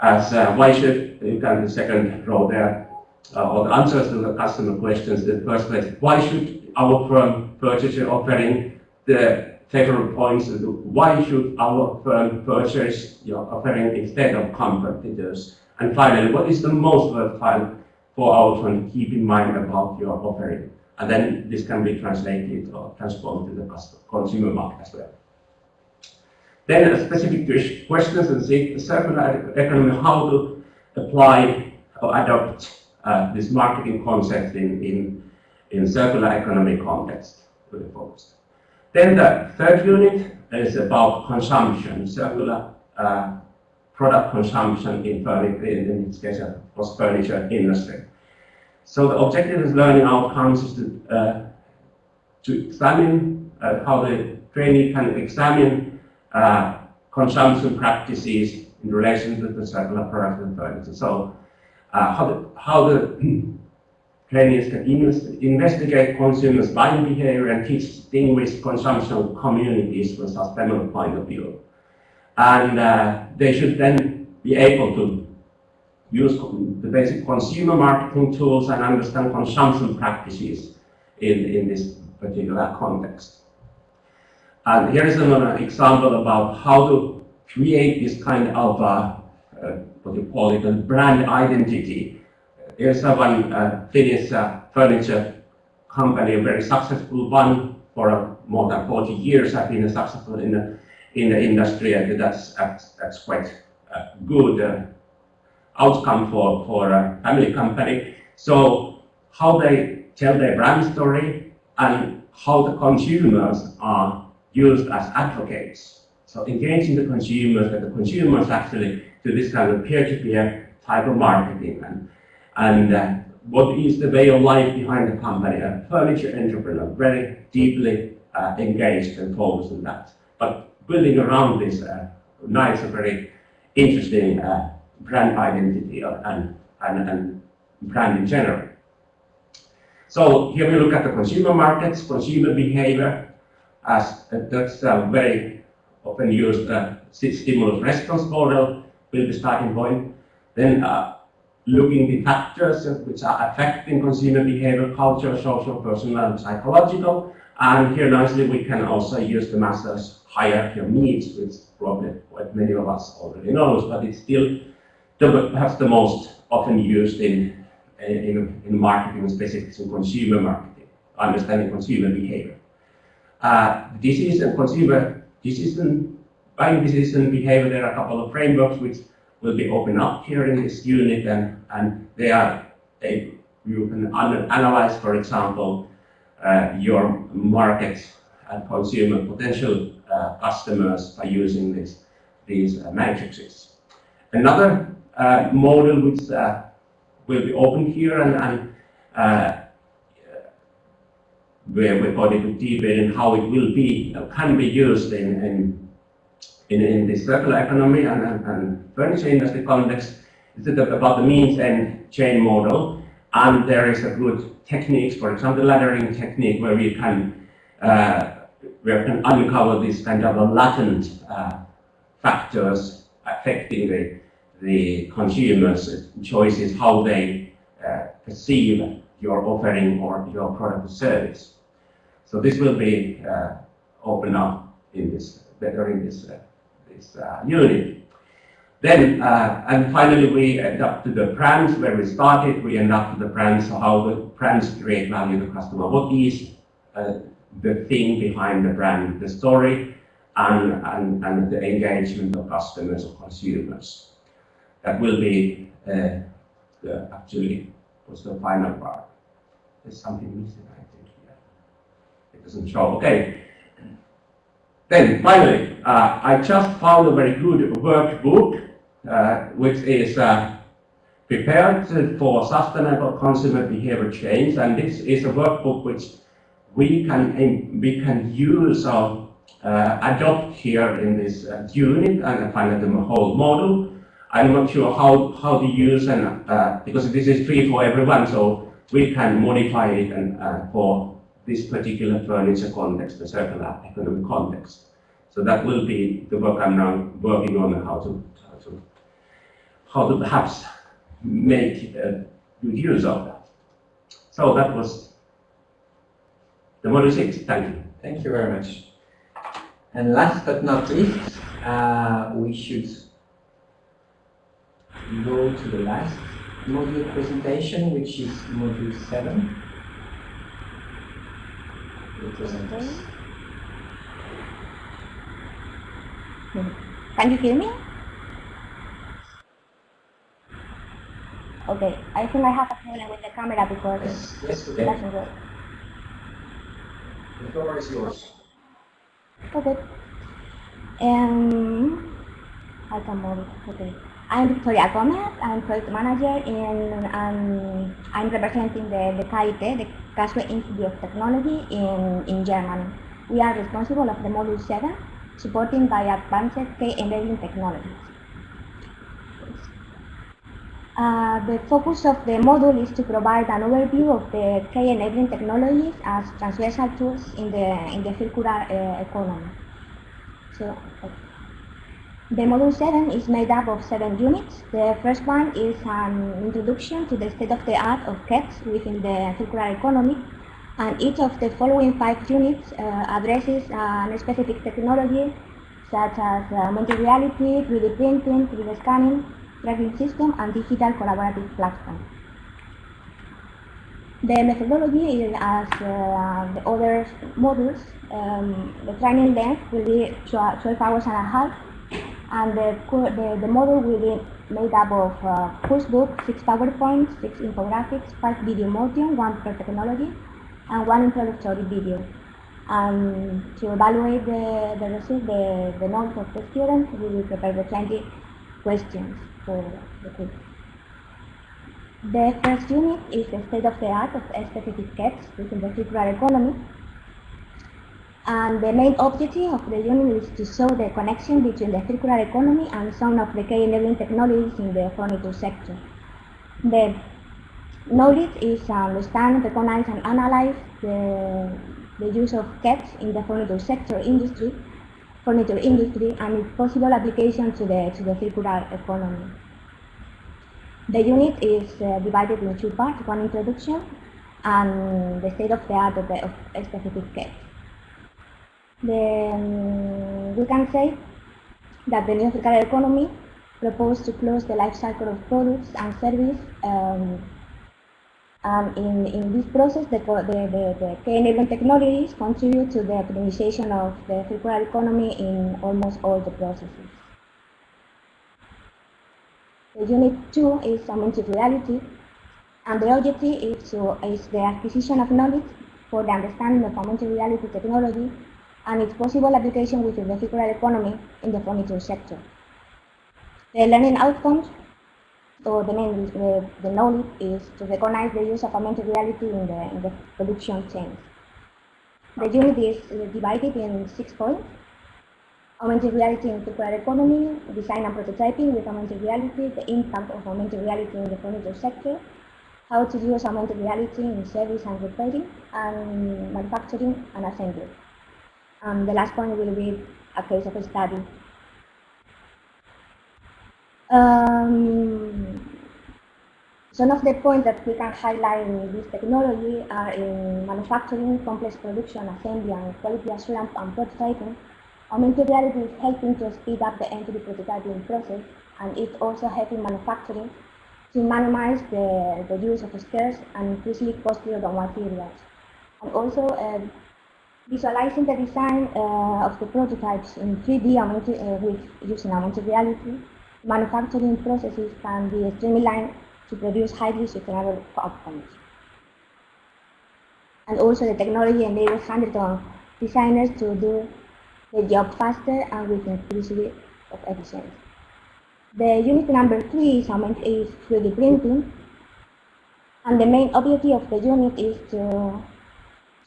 As uh, why should, you can the second row there, uh, or the answers to the customer questions, the first place, why should our firm purchase your offering the favorable points, why should our firm purchase your offering instead of competitors? And finally, what is the most worthwhile for our firm to keep in mind about your offering? And then this can be translated or transformed to the consumer market as well. Then specific questions and the circular economy, how to apply or adopt uh, this marketing concept in, in, in circular economy context. Really focused. Then the third unit is about consumption, circular uh, product consumption in furniture, in this case, was furniture industry. So the objective is learning outcomes is to, uh, to examine uh, how the trainee can examine uh, consumption practices in relation to the circular product and furniture. So uh, how the, how the trainees can investigate consumers' buying behavior and teach distinguish consumption communities from a sustainable point of view. And uh, they should then be able to use the basic consumer marketing tools and understand consumption practices in, in this particular context. And here is another example about how to create this kind of, uh, uh, what you call it, a brand identity. Here's a one uh, Finnish uh, furniture company, a very successful one for uh, more than 40 years, I've been successful in the, in the industry, and that's, that's, that's quite uh, good uh, outcome for, for a family company. So how they tell their brand story and how the consumers are used as advocates. So engaging the consumers, that the consumers actually do this kind of peer-to-peer type of marketing and, and uh, what is the way of life behind the company, a furniture entrepreneur, very deeply uh, engaged and focused on that. But building around this uh, nice, very interesting uh, brand identity and, and, and brand in general. So here we look at the consumer markets, consumer behavior, as uh, that's a very often used uh, stimulus response model will be starting point. Then uh, looking the factors which are affecting consumer behavior, culture, social, personal, and psychological. And here nicely we can also use the Maslow's hierarchy of needs, which probably what many of us already knows, but it's still the, perhaps the most often used in, in, in marketing, specifically in consumer marketing, understanding consumer behavior. Uh, disease and consumer decision, buying decision behavior, there are a couple of frameworks which will be opened up here in this unit and, and they are, they, you can analyze, for example, uh, your market and consumer potential uh, customers by using this, these uh, matrices. Another uh, model which uh, will be open here and, and uh, where we're going to deepen how it will be, can be used in, in, in, in this circular economy and, and, and furniture industry context. It's about the means-end chain model. And there is a good techniques, for example, the laddering technique where we can, uh, we can uncover these kind of latent uh, factors affecting the, the consumers' choices, how they uh, perceive your offering or your product or service. So this will be uh, opened up in this better in this uh, unit. Then uh, and finally we end up to the brands where we started. We end up to the brands how the brands create value to customer. What is uh, the thing behind the brand, the story, and, and, and the engagement of customers or consumers. That will be uh, the, actually was the final part. There's something missing, I think, here. It doesn't show. Okay. Then finally, uh, I just found a very good workbook, uh, which is uh, prepared for sustainable consumer behavior change. And this is a workbook which we can, we can use or uh, adopt here in this uh, unit and find the whole model. I'm not sure how, how to use and uh, because this is free for everyone, so we can modify it and, for this particular furniture context, the circular economic context. So that will be the work I'm now working on how to how to, how to perhaps make a good use of that. So that was the model six. Thank you. Thank you very much. And last but not least, uh, we should go to the last module presentation, which is module 7. Can you hear me? Okay, I think I have a problem with the camera because Yes, yes, it doesn't work. The floor is yours. Okay. Um, I can move. Okay. I'm Victoria Gomez. I'm project manager and um, I'm representing the, the KIT, the Karlsruhe Institute of Technology in, in Germany. We are responsible of the module 7, supporting by advanced key enabling technologies. Uh, the focus of the module is to provide an overview of the key enabling technologies as transversal tools in the, in the circular uh, economy. So, okay. The module 7 is made up of seven units. The first one is an introduction to the state-of-the-art of KETs within the circular economy. And each of the following five units uh, addresses a specific technology such as uh, augmented reality, 3D printing, 3D scanning, tracking system, and digital collaborative platform. The methodology is as uh, the other modules. Um, the training length will be 12 hours and a half, and the, the, the model will be made up of uh, course book, six PowerPoints, six infographics, five video modules, one per technology, and one introductory video. And to evaluate the, the result, the, the knowledge of the students, we will prepare the 20 questions for the quiz. The first unit is the state of the art of specific KETs within the circular economy. And the main objective of the unit is to show the connection between the circular economy and some of the key enabling technologies in the furniture sector. The knowledge is to understand, recognize, and analyze the, the use of KETs in the furniture sector industry, furniture industry, and its possible application to the, to the circular economy. The unit is uh, divided in two parts, one introduction and the state of the art of, the, of a specific case. Then we can say that the new circular economy proposed to close the life cycle of products and services. Um, and in, in this process, the, the, the, the key enabling technologies contribute to the optimization of the circular economy in almost all the processes. The unit 2 is reality, and the objective is, to, is the acquisition of knowledge for the understanding of augmented reality technology and its possible application within the circular economy in the furniture sector. The learning outcomes, or the main the, the knowledge, is to recognize the use of augmented reality in the, in the production chain. The unit is divided in six points. Augmented reality in circular economy, design and prototyping with augmented reality, the impact of augmented reality in the furniture sector, how to use augmented reality in service and repairing, and manufacturing and assembly. And the last point will be a case of a study. Um, some of the points that we can highlight in this technology are in manufacturing, complex production, assembly, and quality assurance and prototyping. Augmented reality is helping to speed up the entry prototyping process, and it's also helping manufacturing to minimize the, the use of scarce and increasingly costly raw materials. And also uh, visualizing the design uh, of the prototypes in 3D augmented, uh, with using augmented reality, manufacturing processes can be streamlined to produce highly sustainable outcomes. And also the technology enables hundreds of designers to do the job faster and with increased of efficiency. The unit number three is, is 3D printing, and the main objective of the unit is to,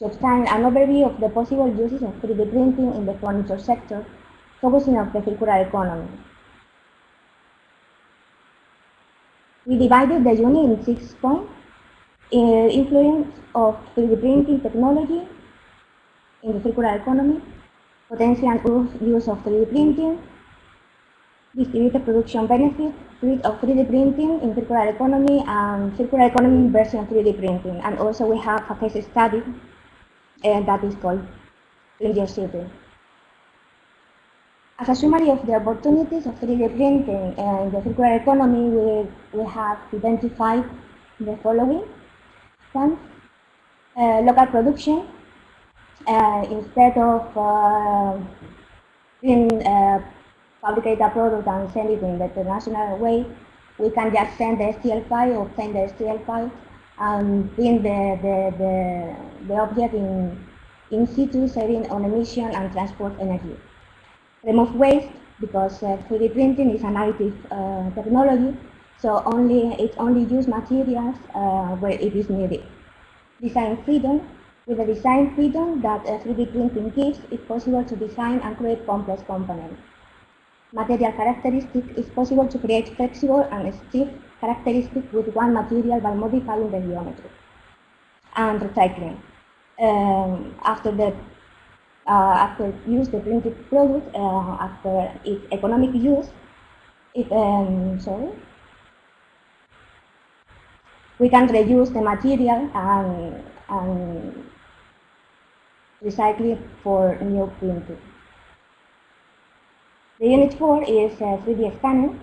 to an overview of the possible uses of 3D printing in the furniture sector, focusing on the circular economy. We divided the unit in six points. Influence of 3D printing technology in the circular economy, potential use- of 3D printing, distributed production benefits, rate of 3D printing in circular economy, and circular economy version 3D printing. And also we have a case study uh, that is called leadership. As a summary of the opportunities of 3D printing in the circular economy, we, we have identified the following. One, uh, local production. Uh, instead of uh, in, uh, fabricate a product and send it in the international way, we can just send the STL file, obtain the STL file, and print the, the, the, the object in, in situ, saving on emission and transport energy. Remove waste, because uh, 3D printing is an additive uh, technology, so only it only use materials uh, where it is needed. Design freedom. With the design freedom that uh, 3D printing gives, it's possible to design and create complex components. Material characteristics, is possible to create flexible and stiff characteristics with one material by modifying the geometry. And recycling. Um, after the uh, after use the printed product, uh, after its economic use, it um, sorry, we can reuse the material and, and recycle it for new printing. The unit 4 is a 3D scanner.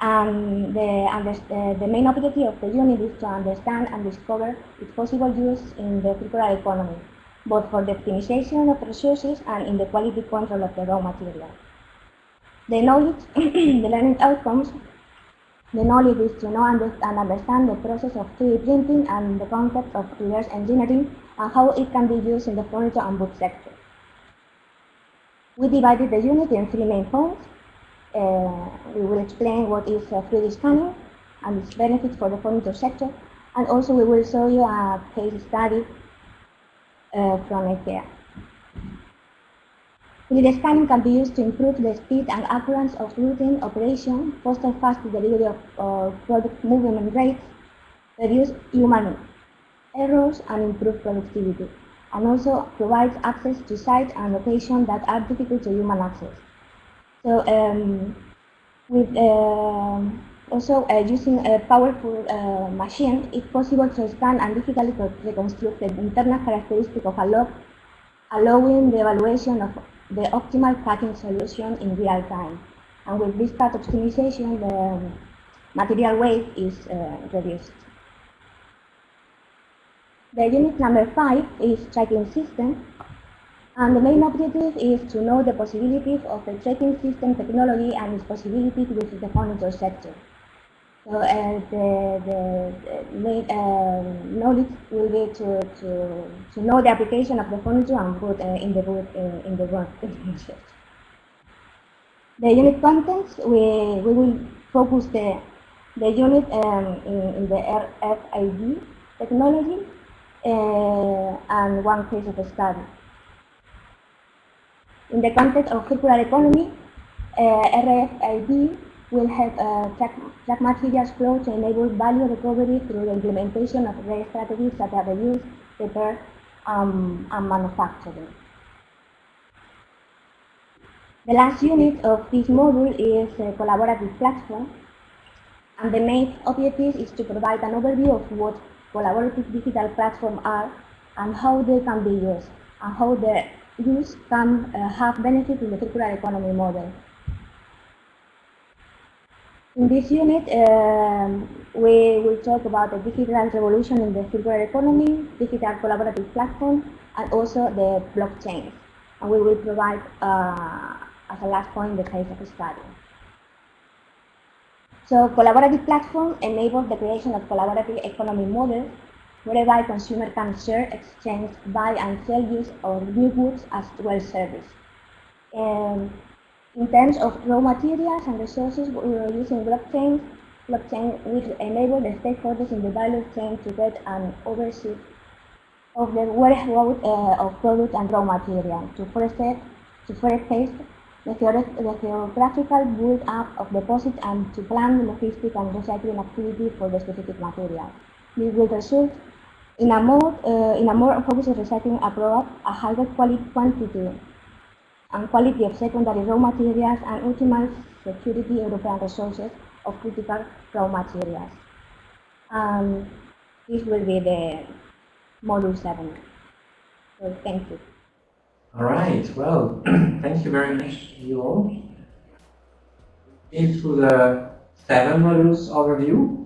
And the, the main objective of the unit is to understand and discover its possible use in the circular economy, both for the optimization of resources and in the quality control of the raw material. The knowledge, the learning outcomes, the knowledge is to know and and understand the process of 3D printing and the concept of reverse engineering and how it can be used in the furniture and book sector. We divided the unit in three main points. Uh, we will explain what is uh, 3D scanning and its benefits for the furniture sector, and also we will show you a case study uh, from IKEA. 3D scanning can be used to improve the speed and accuracy of routine operation, foster fast delivery of uh, product movement rates, reduce human errors, and improve productivity, and also provides access to sites and locations that are difficult to human access. So, um, with um also uh, using a powerful uh, machine, it's possible to scan and difficultly reconstruct the internal characteristics of a log, allowing the evaluation of the optimal packing solution in real time. And with this part optimization, the material weight is uh, reduced. The unit number five is tracking system. And the main objective is to know the possibilities of the tracking system technology and its possibilities with the furniture sector. So uh, the, the, um, knowledge will be to, to, to know the application of the furniture and put uh, in the boot in, in the work. the unit contents, we, we will focus the, the unit um, in, in the RFID technology uh, and one case of study. In the context of circular economy, uh, RFID will help uh, track, track materials flow to enable value recovery through the implementation of RE strategies such as reuse, repair, um, and manufacturing. The last unit of this module is a collaborative platform, and the main objective is to provide an overview of what collaborative digital platforms are and how they can be used, and how their use can uh, have benefit in the circular economy model. In this unit, um, we will talk about the digital revolution in the circular economy, digital collaborative platform, and also the blockchain. And we will provide, uh, as a last point, the case of study. So collaborative platform enables the creation of collaborative economy models whereby consumer can share, exchange, buy and sell use or new goods as well service. Um, in terms of raw materials and resources, we are using blockchain. Blockchain will enable the stakeholders in the value chain to get an overview of the warehouse uh, of product and raw material to facilitate to forecast the, the geographical build-up of deposits and to plan the logistic and recycling activity for the specific material. This will result in a more uh, in a more focused recycling approach, a higher quality quantity and quality of secondary raw materials and ultimate security European resources of critical raw materials. Um, this will be the module 7. So thank you. All right, well, thank you very much, you all. Into the seven modules overview,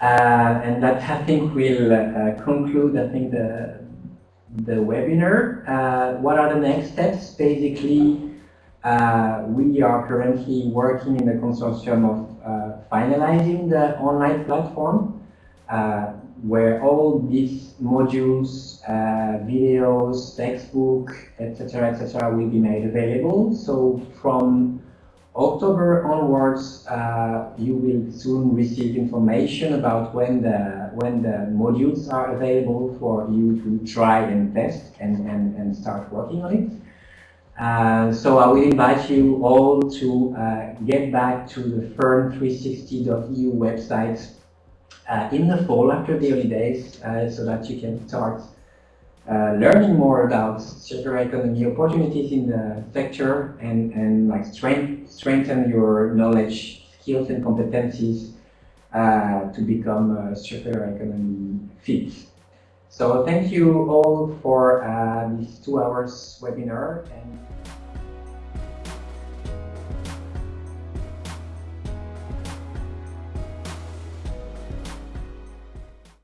and that I think will uh, conclude, I think, the, the webinar. Uh, what are the next steps? Basically, uh, we are currently working in the consortium of uh, finalizing the online platform uh, where all these modules, uh, videos, textbook, etc., etc., will be made available. So from October onwards, uh, you will soon receive information about when the when the modules are available for you to try and test and, and, and start working on it. Uh, so I will invite you all to uh, get back to the furn360.eu website uh, in the fall after the holidays uh, so that you can start uh, learning more about circular economy opportunities in the sector and, and like strength, strengthen your knowledge, skills and competencies uh, to become a circular economy fit. So thank you all for uh, this two hours webinar and